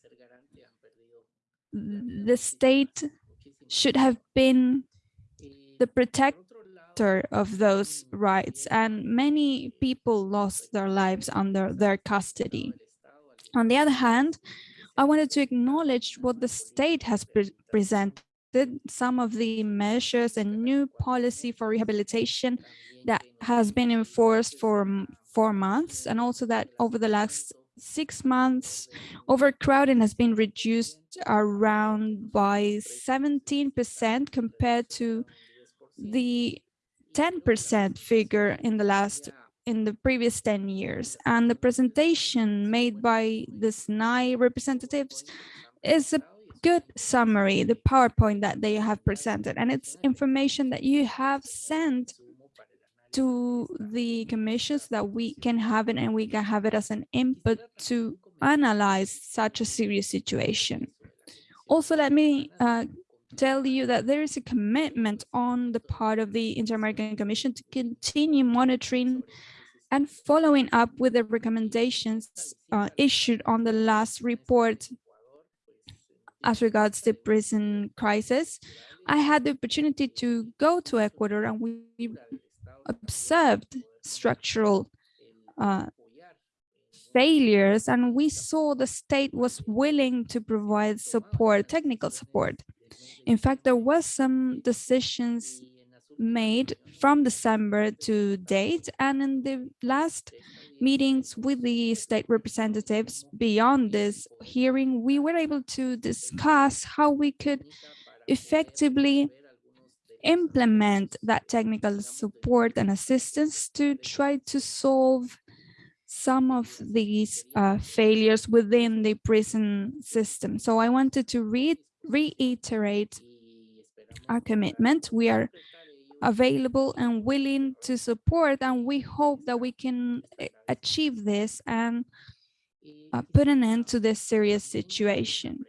the state should have been the protector of those rights and many people lost their lives under their custody. On the other hand I wanted to acknowledge what the state has pre presented some of the measures and new policy for rehabilitation that has been enforced for four months and also that over the last six months overcrowding has been reduced around by 17 percent compared to the 10 percent figure in the last in the previous 10 years. And the presentation made by the SNAI representatives is a good summary, the PowerPoint that they have presented, and it's information that you have sent to the commissions that we can have it and we can have it as an input to analyze such a serious situation. Also, let me uh, tell you that there is a commitment on the part of the Inter-American Commission to continue monitoring and following up with the recommendations uh, issued on the last report as regards the prison crisis, I had the opportunity to go to Ecuador and we observed structural uh, failures and we saw the state was willing to provide support, technical support. In fact, there was some decisions made from December to date. And in the last meetings with the state representatives beyond this hearing, we were able to discuss how we could effectively implement that technical support and assistance to try to solve some of these uh, failures within the prison system. So I wanted to re reiterate our commitment. We are available and willing to support and we hope that we can eh, achieve this and uh, put an end to this serious situation.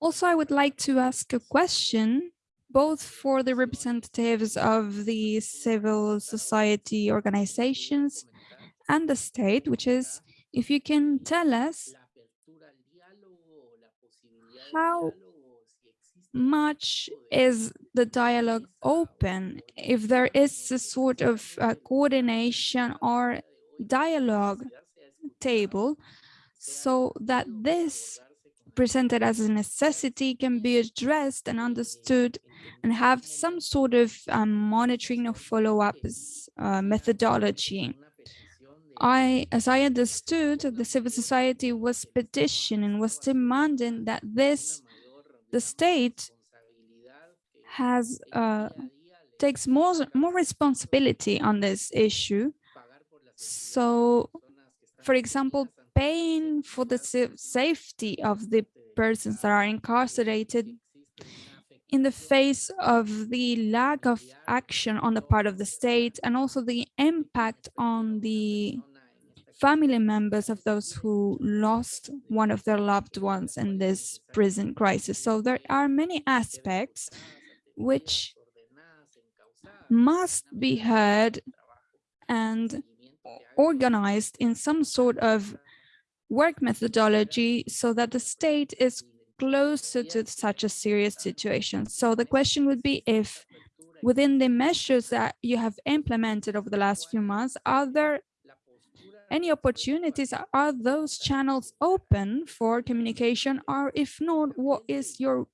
Also, I would like to ask a question both for the representatives of the civil society organizations and the state, which is if you can tell us how much is the dialogue open? If there is a sort of uh, coordination or dialogue table so that this presented as a necessity can be addressed and understood and have some sort of um, monitoring or follow-up uh, methodology. I, as I understood, the civil society was petitioning, was demanding that this, the state has, uh, takes more, more responsibility on this issue. So, for example, paying for the safety of the persons that are incarcerated in the face of the lack of action on the part of the state and also the impact on the family members of those who lost one of their loved ones in this prison crisis. So there are many aspects which must be heard and organized in some sort of work methodology so that the state is closer to such a serious situation. So the question would be if within the measures that you have implemented over the last few months, are there any opportunities? Are those channels open for communication? Or if not, what is your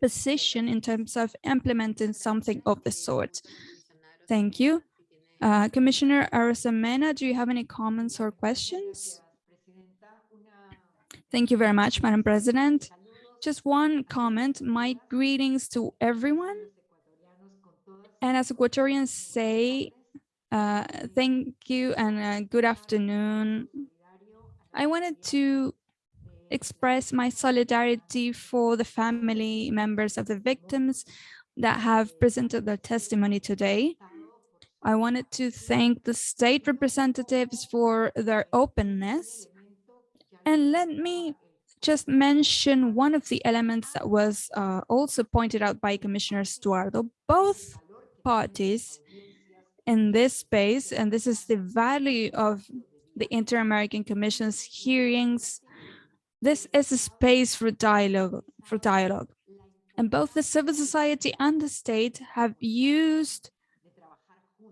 position in terms of implementing something of the sort? Thank you. Uh, Commissioner Arosemena, do you have any comments or questions? Thank you very much, Madam President. Just one comment, my greetings to everyone. And as Ecuadorians say, uh, thank you and uh, good afternoon. I wanted to express my solidarity for the family members of the victims that have presented their testimony today. I wanted to thank the state representatives for their openness and let me just mention one of the elements that was uh, also pointed out by Commissioner Stuardo. Both parties in this space, and this is the value of the Inter-American Commission's hearings, this is a space for dialogue, for dialogue. And both the civil society and the state have used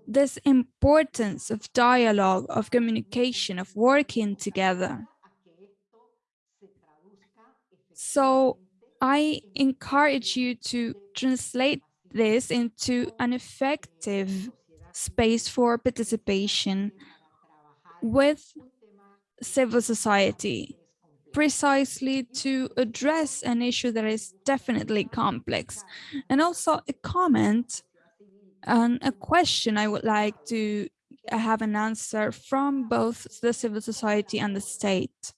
this importance of dialogue, of communication, of working together so I encourage you to translate this into an effective space for participation with civil society, precisely to address an issue that is definitely complex. And also a comment and a question I would like to have an answer from both the civil society and the state.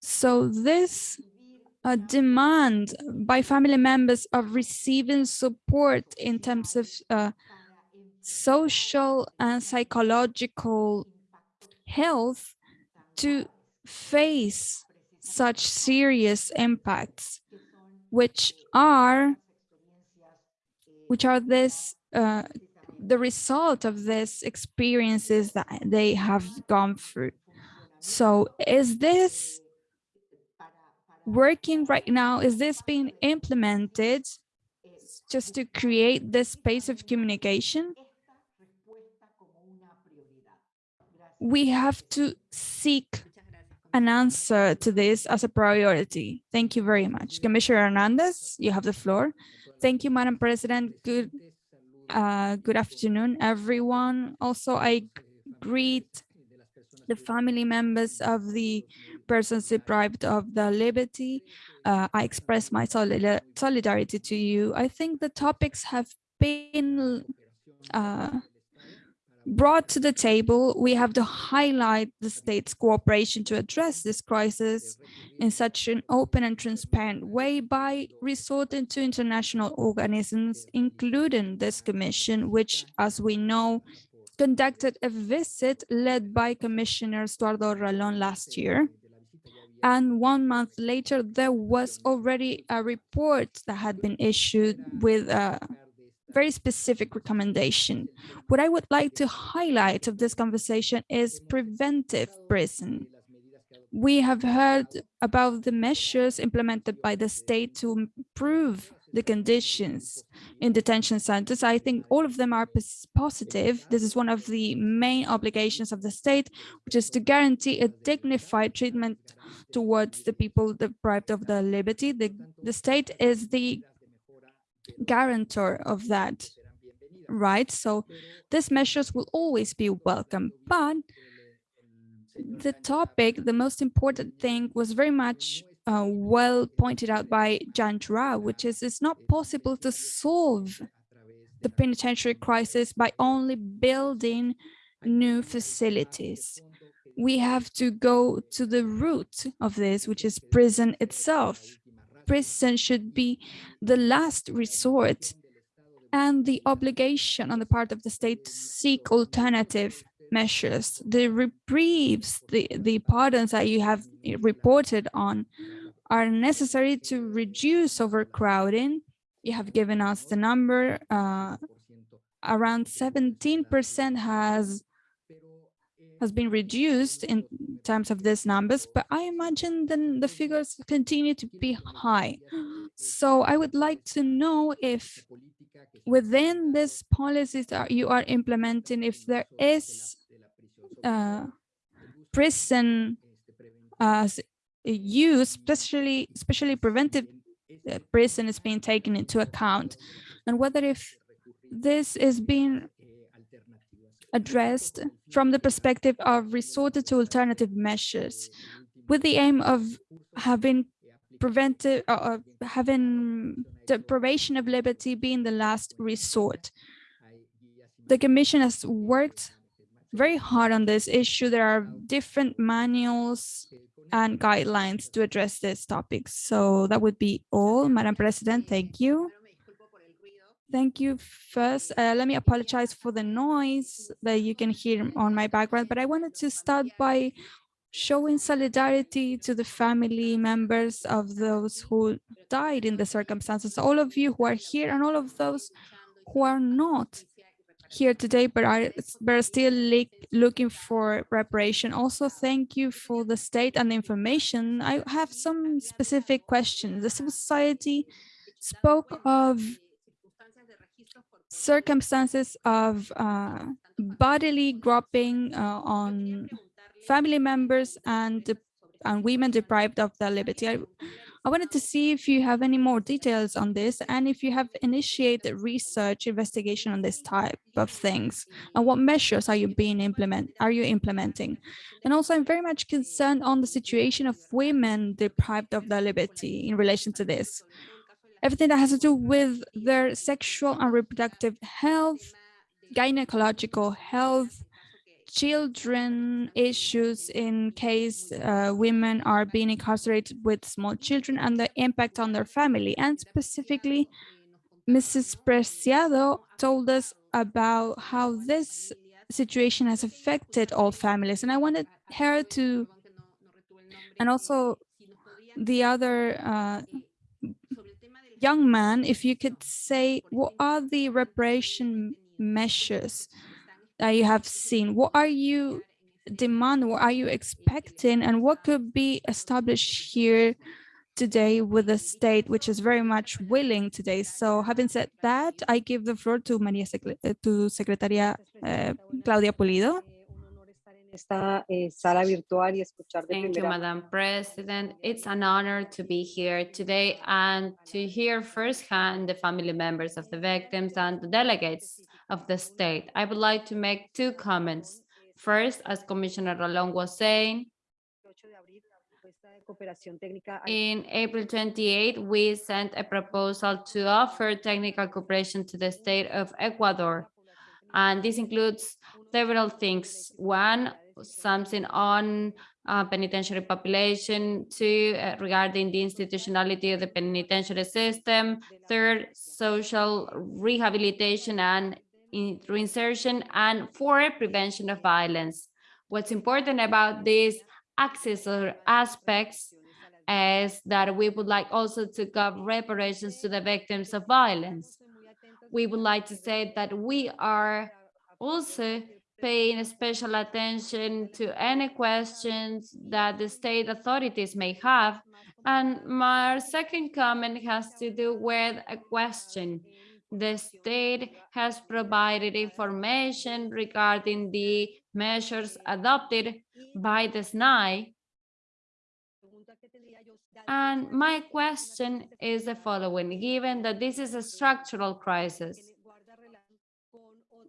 So this uh, demand by family members of receiving support in terms of uh, social and psychological health to face such serious impacts, which are which are this uh, the result of these experiences that they have gone through. So is this working right now? Is this being implemented just to create this space of communication? We have to seek an answer to this as a priority. Thank you very much. Commissioner Hernandez, you have the floor. Thank you, Madam President. Good, uh, good afternoon, everyone. Also, I greet the family members of the persons deprived of the liberty. Uh, I express my solidar solidarity to you. I think the topics have been uh, brought to the table. We have to highlight the state's cooperation to address this crisis in such an open and transparent way by resorting to international organisms, including this commission, which, as we know, conducted a visit led by Commissioner Stuardo Ralón last year. And one month later, there was already a report that had been issued with a very specific recommendation. What I would like to highlight of this conversation is preventive prison. We have heard about the measures implemented by the state to improve the conditions in detention centers. I think all of them are positive. This is one of the main obligations of the state, which is to guarantee a dignified treatment towards the people deprived of their liberty. The, the state is the guarantor of that right? So these measures will always be welcome, but the topic, the most important thing was very much uh, well pointed out by Jan Jarab, which is it's not possible to solve the penitentiary crisis by only building new facilities. We have to go to the root of this, which is prison itself. Prison should be the last resort and the obligation on the part of the state to seek alternative measures. The reprieves, the, the pardons that you have reported on are necessary to reduce overcrowding. You have given us the number, uh, around 17% has has been reduced in terms of these numbers, but I imagine then the figures continue to be high. So I would like to know if within these policies that you are implementing, if there is uh, prison as use, especially especially preventive uh, prison is being taken into account, and whether if this is being addressed from the perspective of resorted to alternative measures with the aim of having preventive uh, having deprivation of liberty being the last resort. The commission has worked very hard on this issue. There are different manuals and guidelines to address this topic. So that would be all, Madam President. Thank you. Thank you. First, uh, let me apologize for the noise that you can hear on my background, but I wanted to start by showing solidarity to the family members of those who died in the circumstances, all of you who are here and all of those who are not here today, but are, but are still looking for reparation. Also, thank you for the state and the information. I have some specific questions. The civil society spoke of circumstances of uh, bodily groping uh, on family members and and women deprived of their liberty. I, I wanted to see if you have any more details on this and if you have initiated research investigation on this type of things and what measures are you being implement are you implementing and also I'm very much concerned on the situation of women deprived of their liberty in relation to this everything that has to do with their sexual and reproductive health gynecological health children issues in case uh, women are being incarcerated with small children and the impact on their family. And specifically, Mrs. Preciado told us about how this situation has affected all families. And I wanted her to, and also the other uh, young man, if you could say, what are the reparation measures that you have seen? What are you demand? What are you expecting? And what could be established here today with the state, which is very much willing today. So having said that, I give the floor to Maria to Secretaria uh, Claudia Pulido. Thank you, Madam President. It's an honor to be here today and to hear firsthand the family members of the victims and the delegates of the state. I would like to make two comments. First, as Commissioner Ralón was saying, in April 28, we sent a proposal to offer technical cooperation to the state of Ecuador. And this includes several things. One, something on uh, penitentiary population, two, uh, regarding the institutionality of the penitentiary system, third, social rehabilitation and reinsertion, and for prevention of violence. What's important about these access or aspects is that we would like also to give reparations to the victims of violence. We would like to say that we are also paying special attention to any questions that the state authorities may have. And my second comment has to do with a question. The state has provided information regarding the measures adopted by the SNAI. And my question is the following, given that this is a structural crisis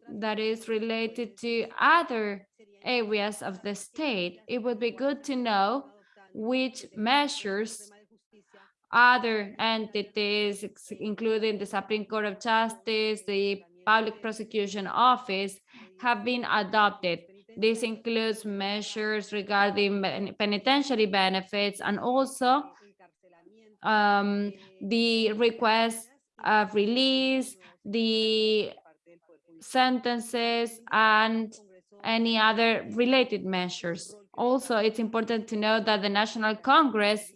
that is related to other areas of the state, it would be good to know which measures other entities, including the Supreme Court of Justice, the Public Prosecution Office, have been adopted. This includes measures regarding penitentiary benefits and also um, the request of release, the sentences, and any other related measures. Also, it's important to know that the National Congress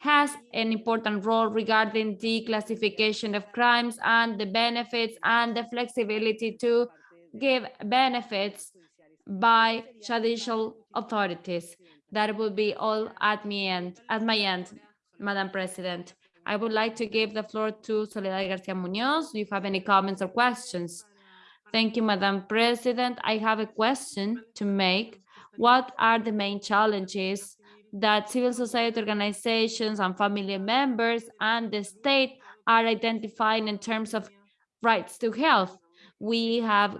has an important role regarding the classification of crimes and the benefits and the flexibility to give benefits by judicial authorities. That will be all at me end, at my end, Madam President. I would like to give the floor to Soledad Garcia Munoz. Do you have any comments or questions? Thank you, Madam President. I have a question to make. What are the main challenges that civil society organizations and family members and the state are identifying in terms of rights to health? We have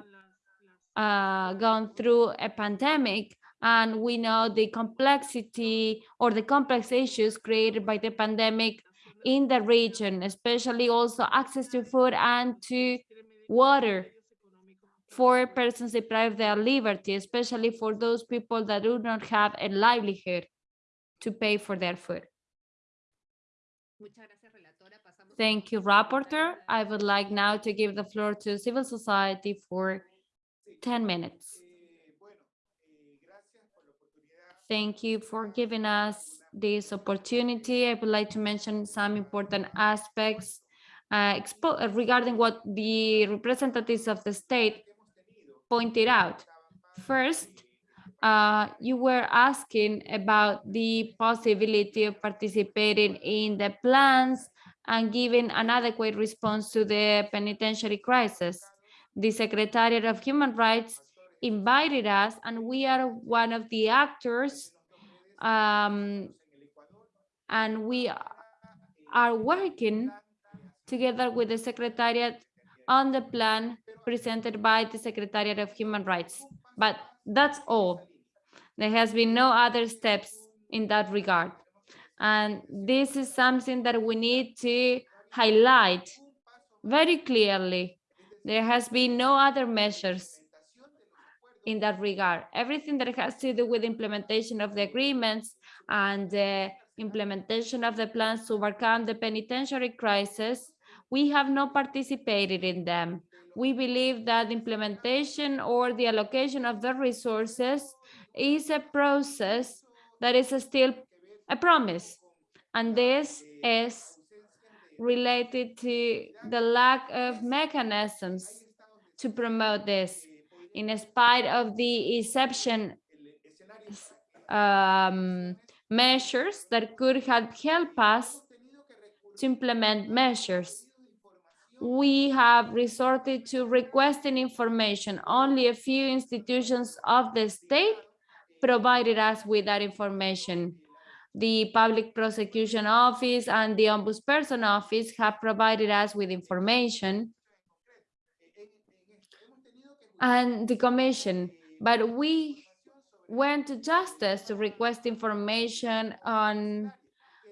uh, gone through a pandemic and we know the complexity or the complex issues created by the pandemic in the region, especially also access to food and to water for persons deprived of their liberty, especially for those people that do not have a livelihood to pay for their food. Thank you, Rapporteur. I would like now to give the floor to civil society for 10 minutes. Thank you for giving us this opportunity. I would like to mention some important aspects uh, expo- uh, regarding what the representatives of the state pointed out. First, uh, you were asking about the possibility of participating in the plans and giving an adequate response to the penitentiary crisis. The Secretariat of Human Rights invited us and we are one of the actors um, and we are working together with the Secretariat on the plan presented by the Secretariat of Human Rights. But that's all. There has been no other steps in that regard. And this is something that we need to highlight very clearly. There has been no other measures in that regard. Everything that has to do with implementation of the agreements and the implementation of the plans to overcome the penitentiary crisis, we have not participated in them. We believe that implementation or the allocation of the resources is a process that is still a promise. And this is related to the lack of mechanisms to promote this in spite of the exception um, measures that could have helped us to implement measures. We have resorted to requesting information. Only a few institutions of the state provided us with that information. The Public Prosecution Office and the Ombudsperson Office have provided us with information and the commission, but we went to justice to request information on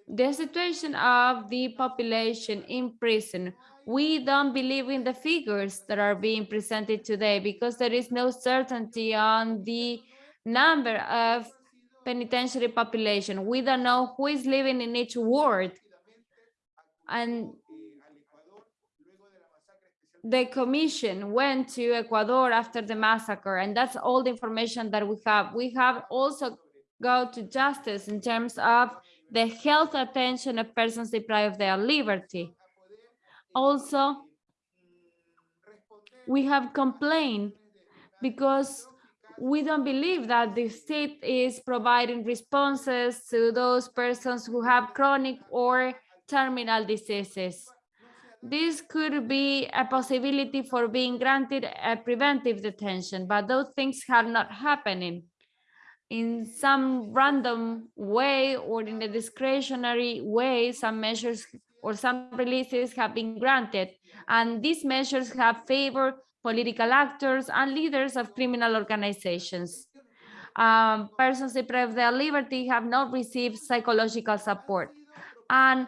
the situation of the population in prison. We don't believe in the figures that are being presented today because there is no certainty on the number of penitentiary population. We don't know who is living in each ward. And the commission went to Ecuador after the massacre, and that's all the information that we have. We have also go to justice in terms of the health attention of persons deprived of their liberty. Also, we have complained because we don't believe that the state is providing responses to those persons who have chronic or terminal diseases. This could be a possibility for being granted a preventive detention, but those things are not happening. In some random way or in a discretionary way, some measures or some releases have been granted, and these measures have favored political actors and leaders of criminal organizations. Um, persons deprived of their liberty have not received psychological support. And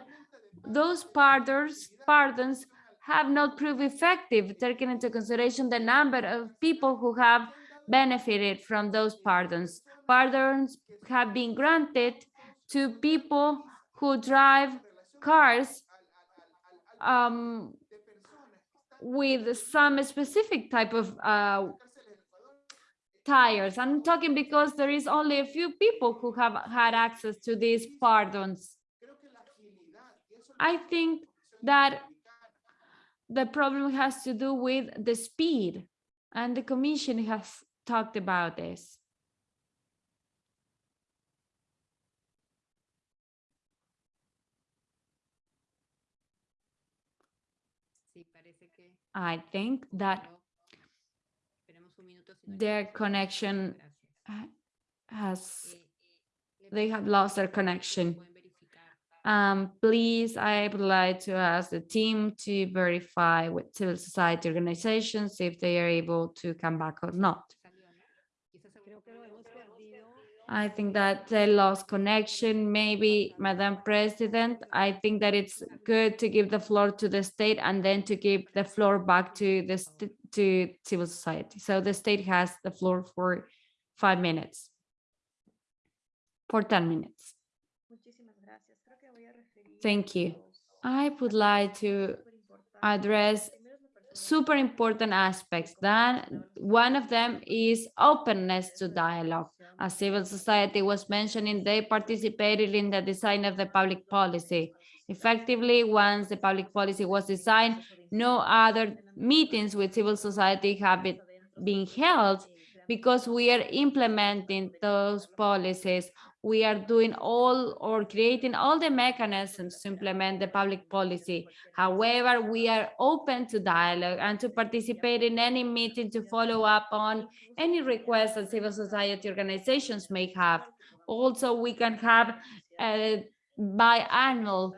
those pardons, pardons have not proved effective, taking into consideration the number of people who have benefited from those pardons. Pardons have been granted to people who drive cars um, with some specific type of uh, tires. I'm talking because there is only a few people who have had access to these pardons. I think that the problem has to do with the speed and the commission has talked about this. I think that their connection has, they have lost their connection. Um, please, I would like to ask the team to verify with civil society organizations if they are able to come back or not. I think that they lost connection, maybe, Madam President. I think that it's good to give the floor to the state and then to give the floor back to the to civil society. So the state has the floor for five minutes. For 10 minutes. Thank you. I would like to address super important aspects. Then one of them is openness to dialogue. As civil society was mentioning, they participated in the design of the public policy. Effectively, once the public policy was designed, no other meetings with civil society have been, been held because we are implementing those policies we are doing all or creating all the mechanisms to implement the public policy. However, we are open to dialogue and to participate in any meeting to follow up on any requests that civil society organizations may have. Also, we can have a biannual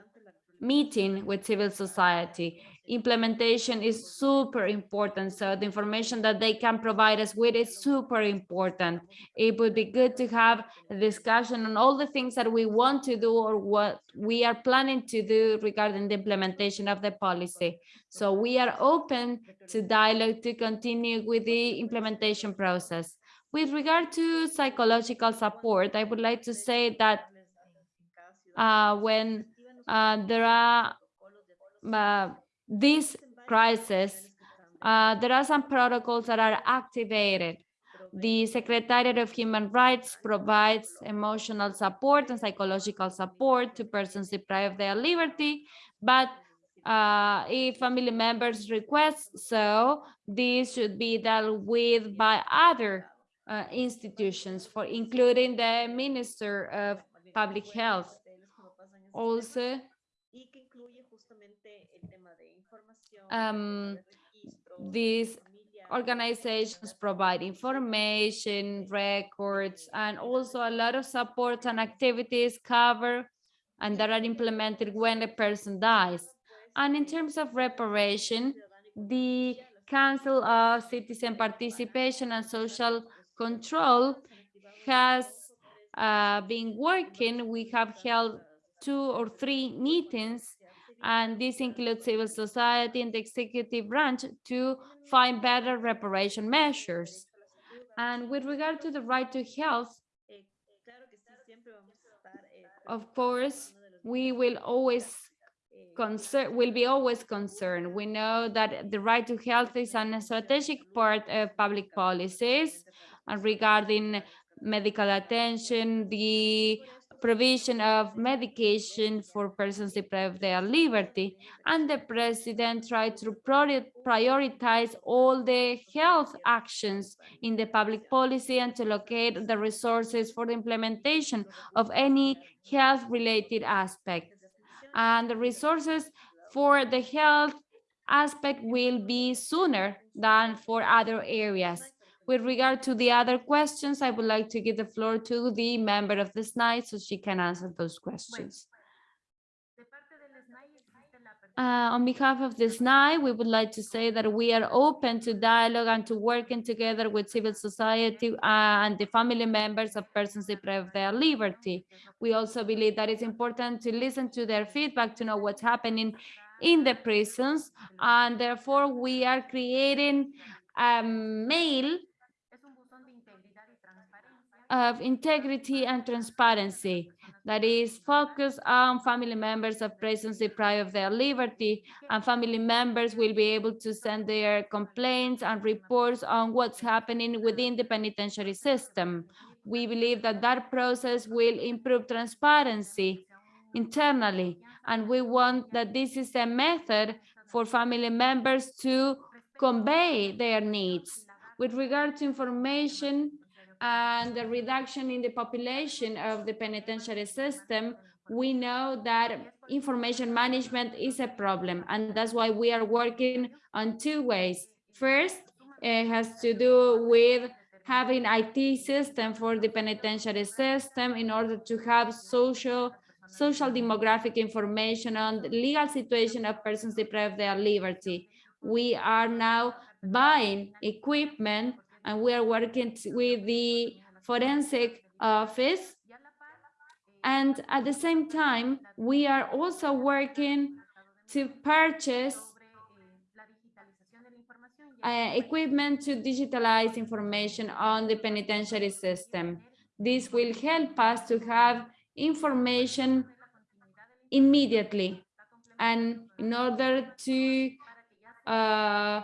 meeting with civil society implementation is super important. So the information that they can provide us with is super important. It would be good to have a discussion on all the things that we want to do or what we are planning to do regarding the implementation of the policy. So we are open to dialogue to continue with the implementation process. With regard to psychological support, I would like to say that uh, when uh, there are uh, this crisis, uh, there are some protocols that are activated. The Secretariat of Human Rights provides emotional support and psychological support to persons deprived of their liberty, but uh, if family members request so, this should be dealt with by other uh, institutions, for including the Minister of Public Health. Also, um, these organizations provide information, records, and also a lot of support and activities cover and that are implemented when a person dies. And in terms of reparation, the Council of Citizen Participation and Social Control has uh, been working. We have held two or three meetings and this includes civil society and the executive branch to find better reparation measures. And with regard to the right to health, of course, we will always concern will be always concerned. We know that the right to health is an strategic part of public policies and regarding medical attention, the provision of medication for persons deprived of their liberty. And the president tried to prioritize all the health actions in the public policy and to locate the resources for the implementation of any health-related aspect. And the resources for the health aspect will be sooner than for other areas. With regard to the other questions, I would like to give the floor to the member of the SNAI so she can answer those questions. Uh, on behalf of the SNAI, we would like to say that we are open to dialogue and to working together with civil society uh, and the family members of persons deprived of their liberty. We also believe that it's important to listen to their feedback to know what's happening in the prisons, and therefore we are creating a mail of integrity and transparency that is focused on family members of persons deprived of their liberty and family members will be able to send their complaints and reports on what's happening within the penitentiary system. We believe that that process will improve transparency internally and we want that this is a method for family members to convey their needs. With regard to information, and the reduction in the population of the penitentiary system, we know that information management is a problem. And that's why we are working on two ways. First, it has to do with having IT system for the penitentiary system in order to have social social demographic information on the legal situation of persons deprived of their liberty. We are now buying equipment and we are working with the forensic office. And at the same time, we are also working to purchase uh, equipment to digitalize information on the penitentiary system. This will help us to have information immediately and in order to uh,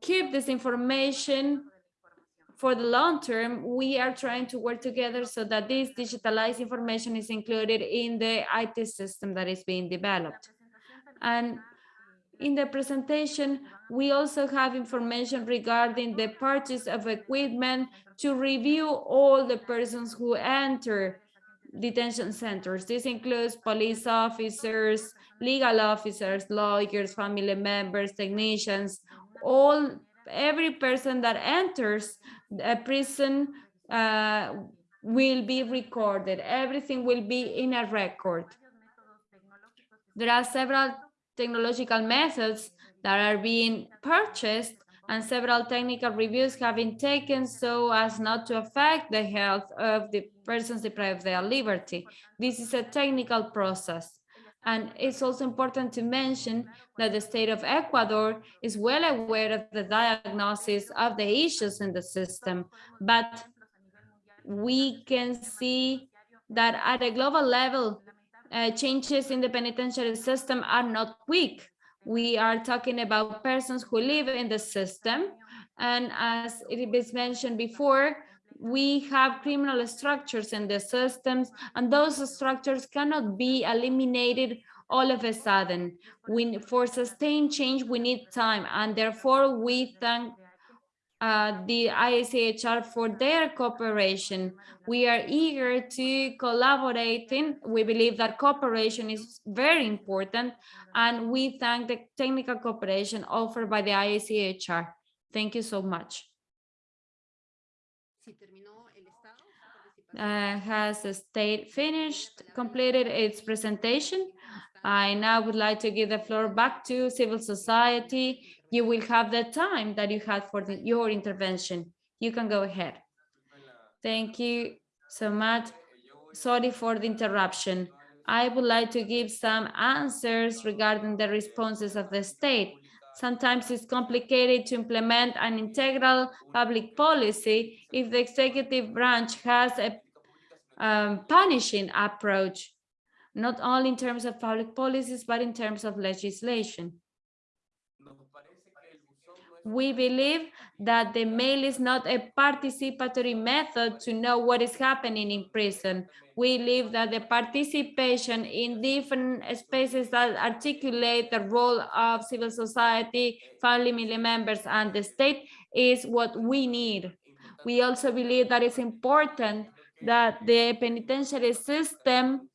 keep this information for the long term, we are trying to work together so that this digitalized information is included in the IT system that is being developed. And in the presentation, we also have information regarding the purchase of equipment to review all the persons who enter detention centers. This includes police officers, legal officers, lawyers, family members, technicians, all every person that enters a prison uh, will be recorded. Everything will be in a record. There are several technological methods that are being purchased and several technical reviews have been taken so as not to affect the health of the persons deprived of their liberty. This is a technical process. And it's also important to mention that the state of Ecuador is well aware of the diagnosis of the issues in the system, but we can see that at a global level, uh, changes in the penitentiary system are not quick. We are talking about persons who live in the system. And as it was mentioned before, we have criminal structures in the systems and those structures cannot be eliminated all of a sudden. We, for sustained change, we need time and therefore we thank uh, the IACHR for their cooperation. We are eager to collaborate. In, we believe that cooperation is very important and we thank the technical cooperation offered by the IACHR. Thank you so much. Uh, has the state finished, completed its presentation? I now would like to give the floor back to civil society. You will have the time that you had for the, your intervention. You can go ahead. Thank you so much. Sorry for the interruption. I would like to give some answers regarding the responses of the state. Sometimes it's complicated to implement an integral public policy if the executive branch has a um, punishing approach, not only in terms of public policies, but in terms of legislation. We believe that the mail is not a participatory method to know what is happening in prison. We believe that the participation in different spaces that articulate the role of civil society, family members, and the state is what we need. We also believe that it's important that the penitentiary system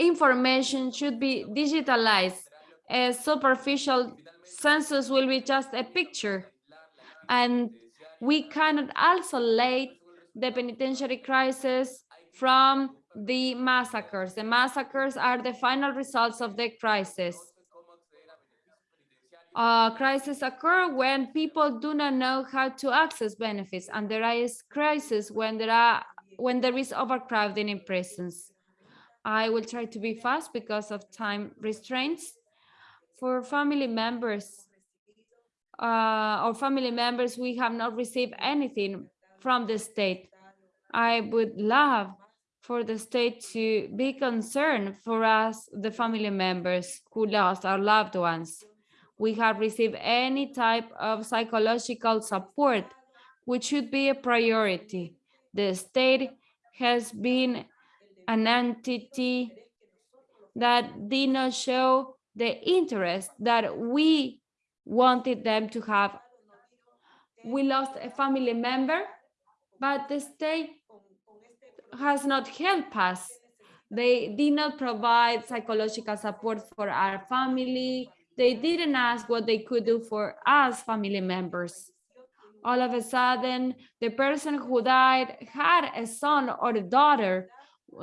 information should be digitalized. A superficial census will be just a picture. And we cannot isolate the penitentiary crisis from the massacres. The massacres are the final results of the crisis. Uh, crises occur when people do not know how to access benefits, and there is crisis when there are when there is overcrowding in prisons. I will try to be fast because of time restraints. For family members uh, or family members, we have not received anything from the state. I would love for the state to be concerned for us, the family members who lost our loved ones. We have received any type of psychological support, which should be a priority. The state has been an entity that did not show the interest that we wanted them to have. We lost a family member, but the state has not helped us. They did not provide psychological support for our family. They didn't ask what they could do for us family members. All of a sudden, the person who died had a son or a daughter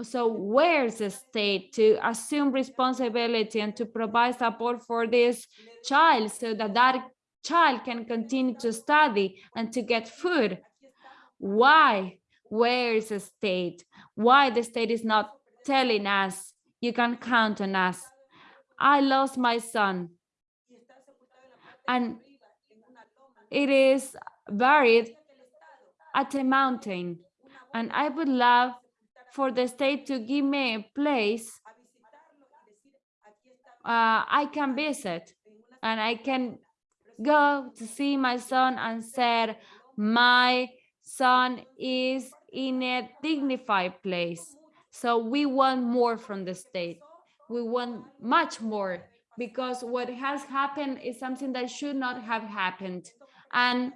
so where's the state to assume responsibility and to provide support for this child so that that child can continue to study and to get food? Why? Where is the state? Why the state is not telling us? You can count on us. I lost my son. And it is buried at a mountain. And i would love for the state to give me a place uh, I can visit and I can go to see my son and said, my son is in a dignified place. So we want more from the state. We want much more because what has happened is something that should not have happened. And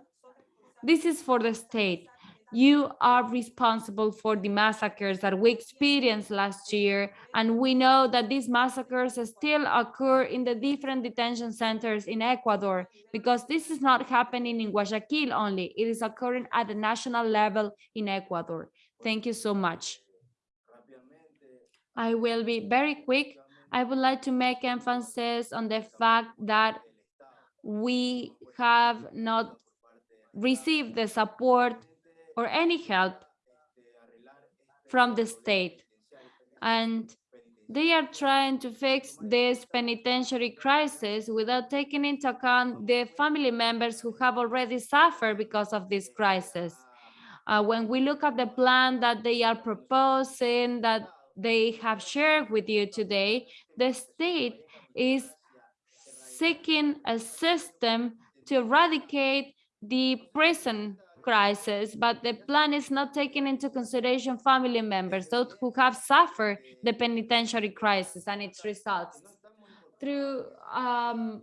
this is for the state you are responsible for the massacres that we experienced last year. And we know that these massacres still occur in the different detention centers in Ecuador, because this is not happening in Guayaquil only, it is occurring at the national level in Ecuador. Thank you so much. I will be very quick. I would like to make emphasis on the fact that we have not received the support or any help from the state. And they are trying to fix this penitentiary crisis without taking into account the family members who have already suffered because of this crisis. Uh, when we look at the plan that they are proposing, that they have shared with you today, the state is seeking a system to eradicate the prison crisis, but the plan is not taking into consideration family members, those who have suffered the penitentiary crisis and its results. Through um,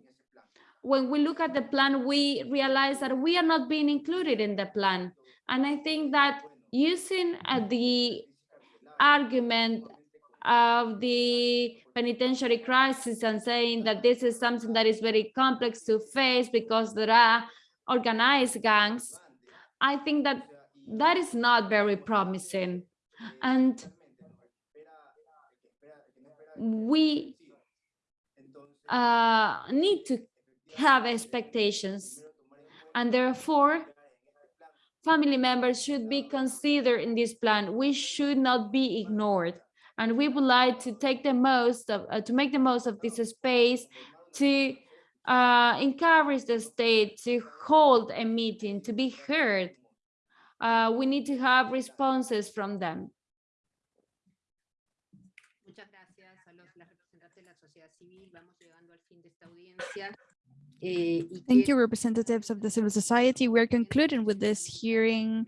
when we look at the plan, we realize that we are not being included in the plan. And I think that using uh, the argument of the penitentiary crisis and saying that this is something that is very complex to face because there are organized gangs I think that that is not very promising. And we uh, need to have expectations. And therefore, family members should be considered in this plan. We should not be ignored. And we would like to take the most of, uh, to make the most of this space to uh, encourage the state to hold a meeting, to be heard. Uh, we need to have responses from them. Muchas gracias a los representantes de la sociedad civil. Vamos llegando al fin de esta audiencia. eh, Thank you, representatives of the civil society. We're concluding with this hearing.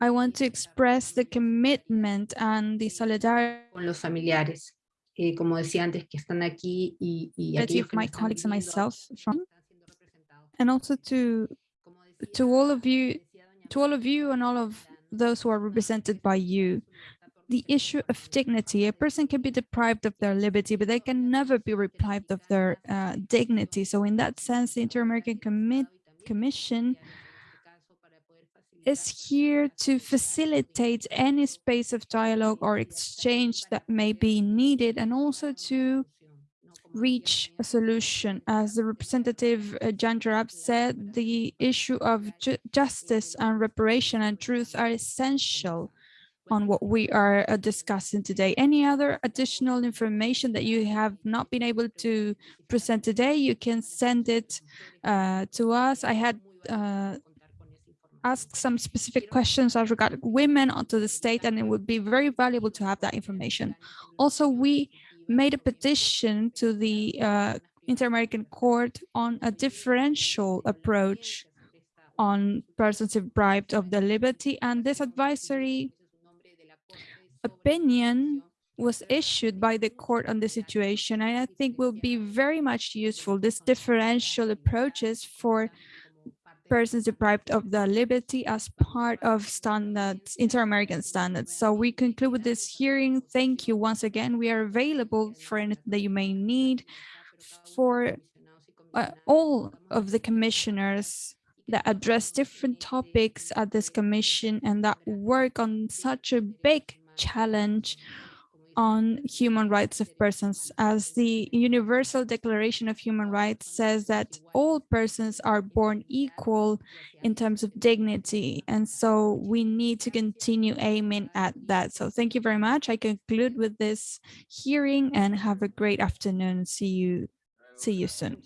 I want to express the commitment and the solidarity con los familiares, eh, como decía antes, que están aquí y, y aquellos que my colleagues and myself from, están siendo representados. and also to to all of you, to all of you and all of those who are represented by you. The issue of dignity, a person can be deprived of their liberty, but they can never be deprived of their uh, dignity. So in that sense, the Inter-American Commit Commission is here to facilitate any space of dialogue or exchange that may be needed and also to reach a solution. As the representative uh, Jan Jarab said, the issue of ju justice and reparation and truth are essential on what we are uh, discussing today. Any other additional information that you have not been able to present today, you can send it uh, to us. I had uh, asked some specific questions as regard women onto the state, and it would be very valuable to have that information. Also, we made a petition to the uh, Inter-American Court on a differential approach on persons deprived of their liberty, and this advisory opinion was issued by the court on the situation, and I think will be very much useful, this differential approaches for persons deprived of their liberty as part of standards, inter-American standards. So we conclude with this hearing. Thank you once again. We are available for anything that you may need for uh, all of the commissioners that address different topics at this commission and that work on such a big challenge on human rights of persons as the Universal Declaration of Human Rights says that all persons are born equal in terms of dignity. And so we need to continue aiming at that. So thank you very much. I conclude with this hearing and have a great afternoon. See you, see you soon.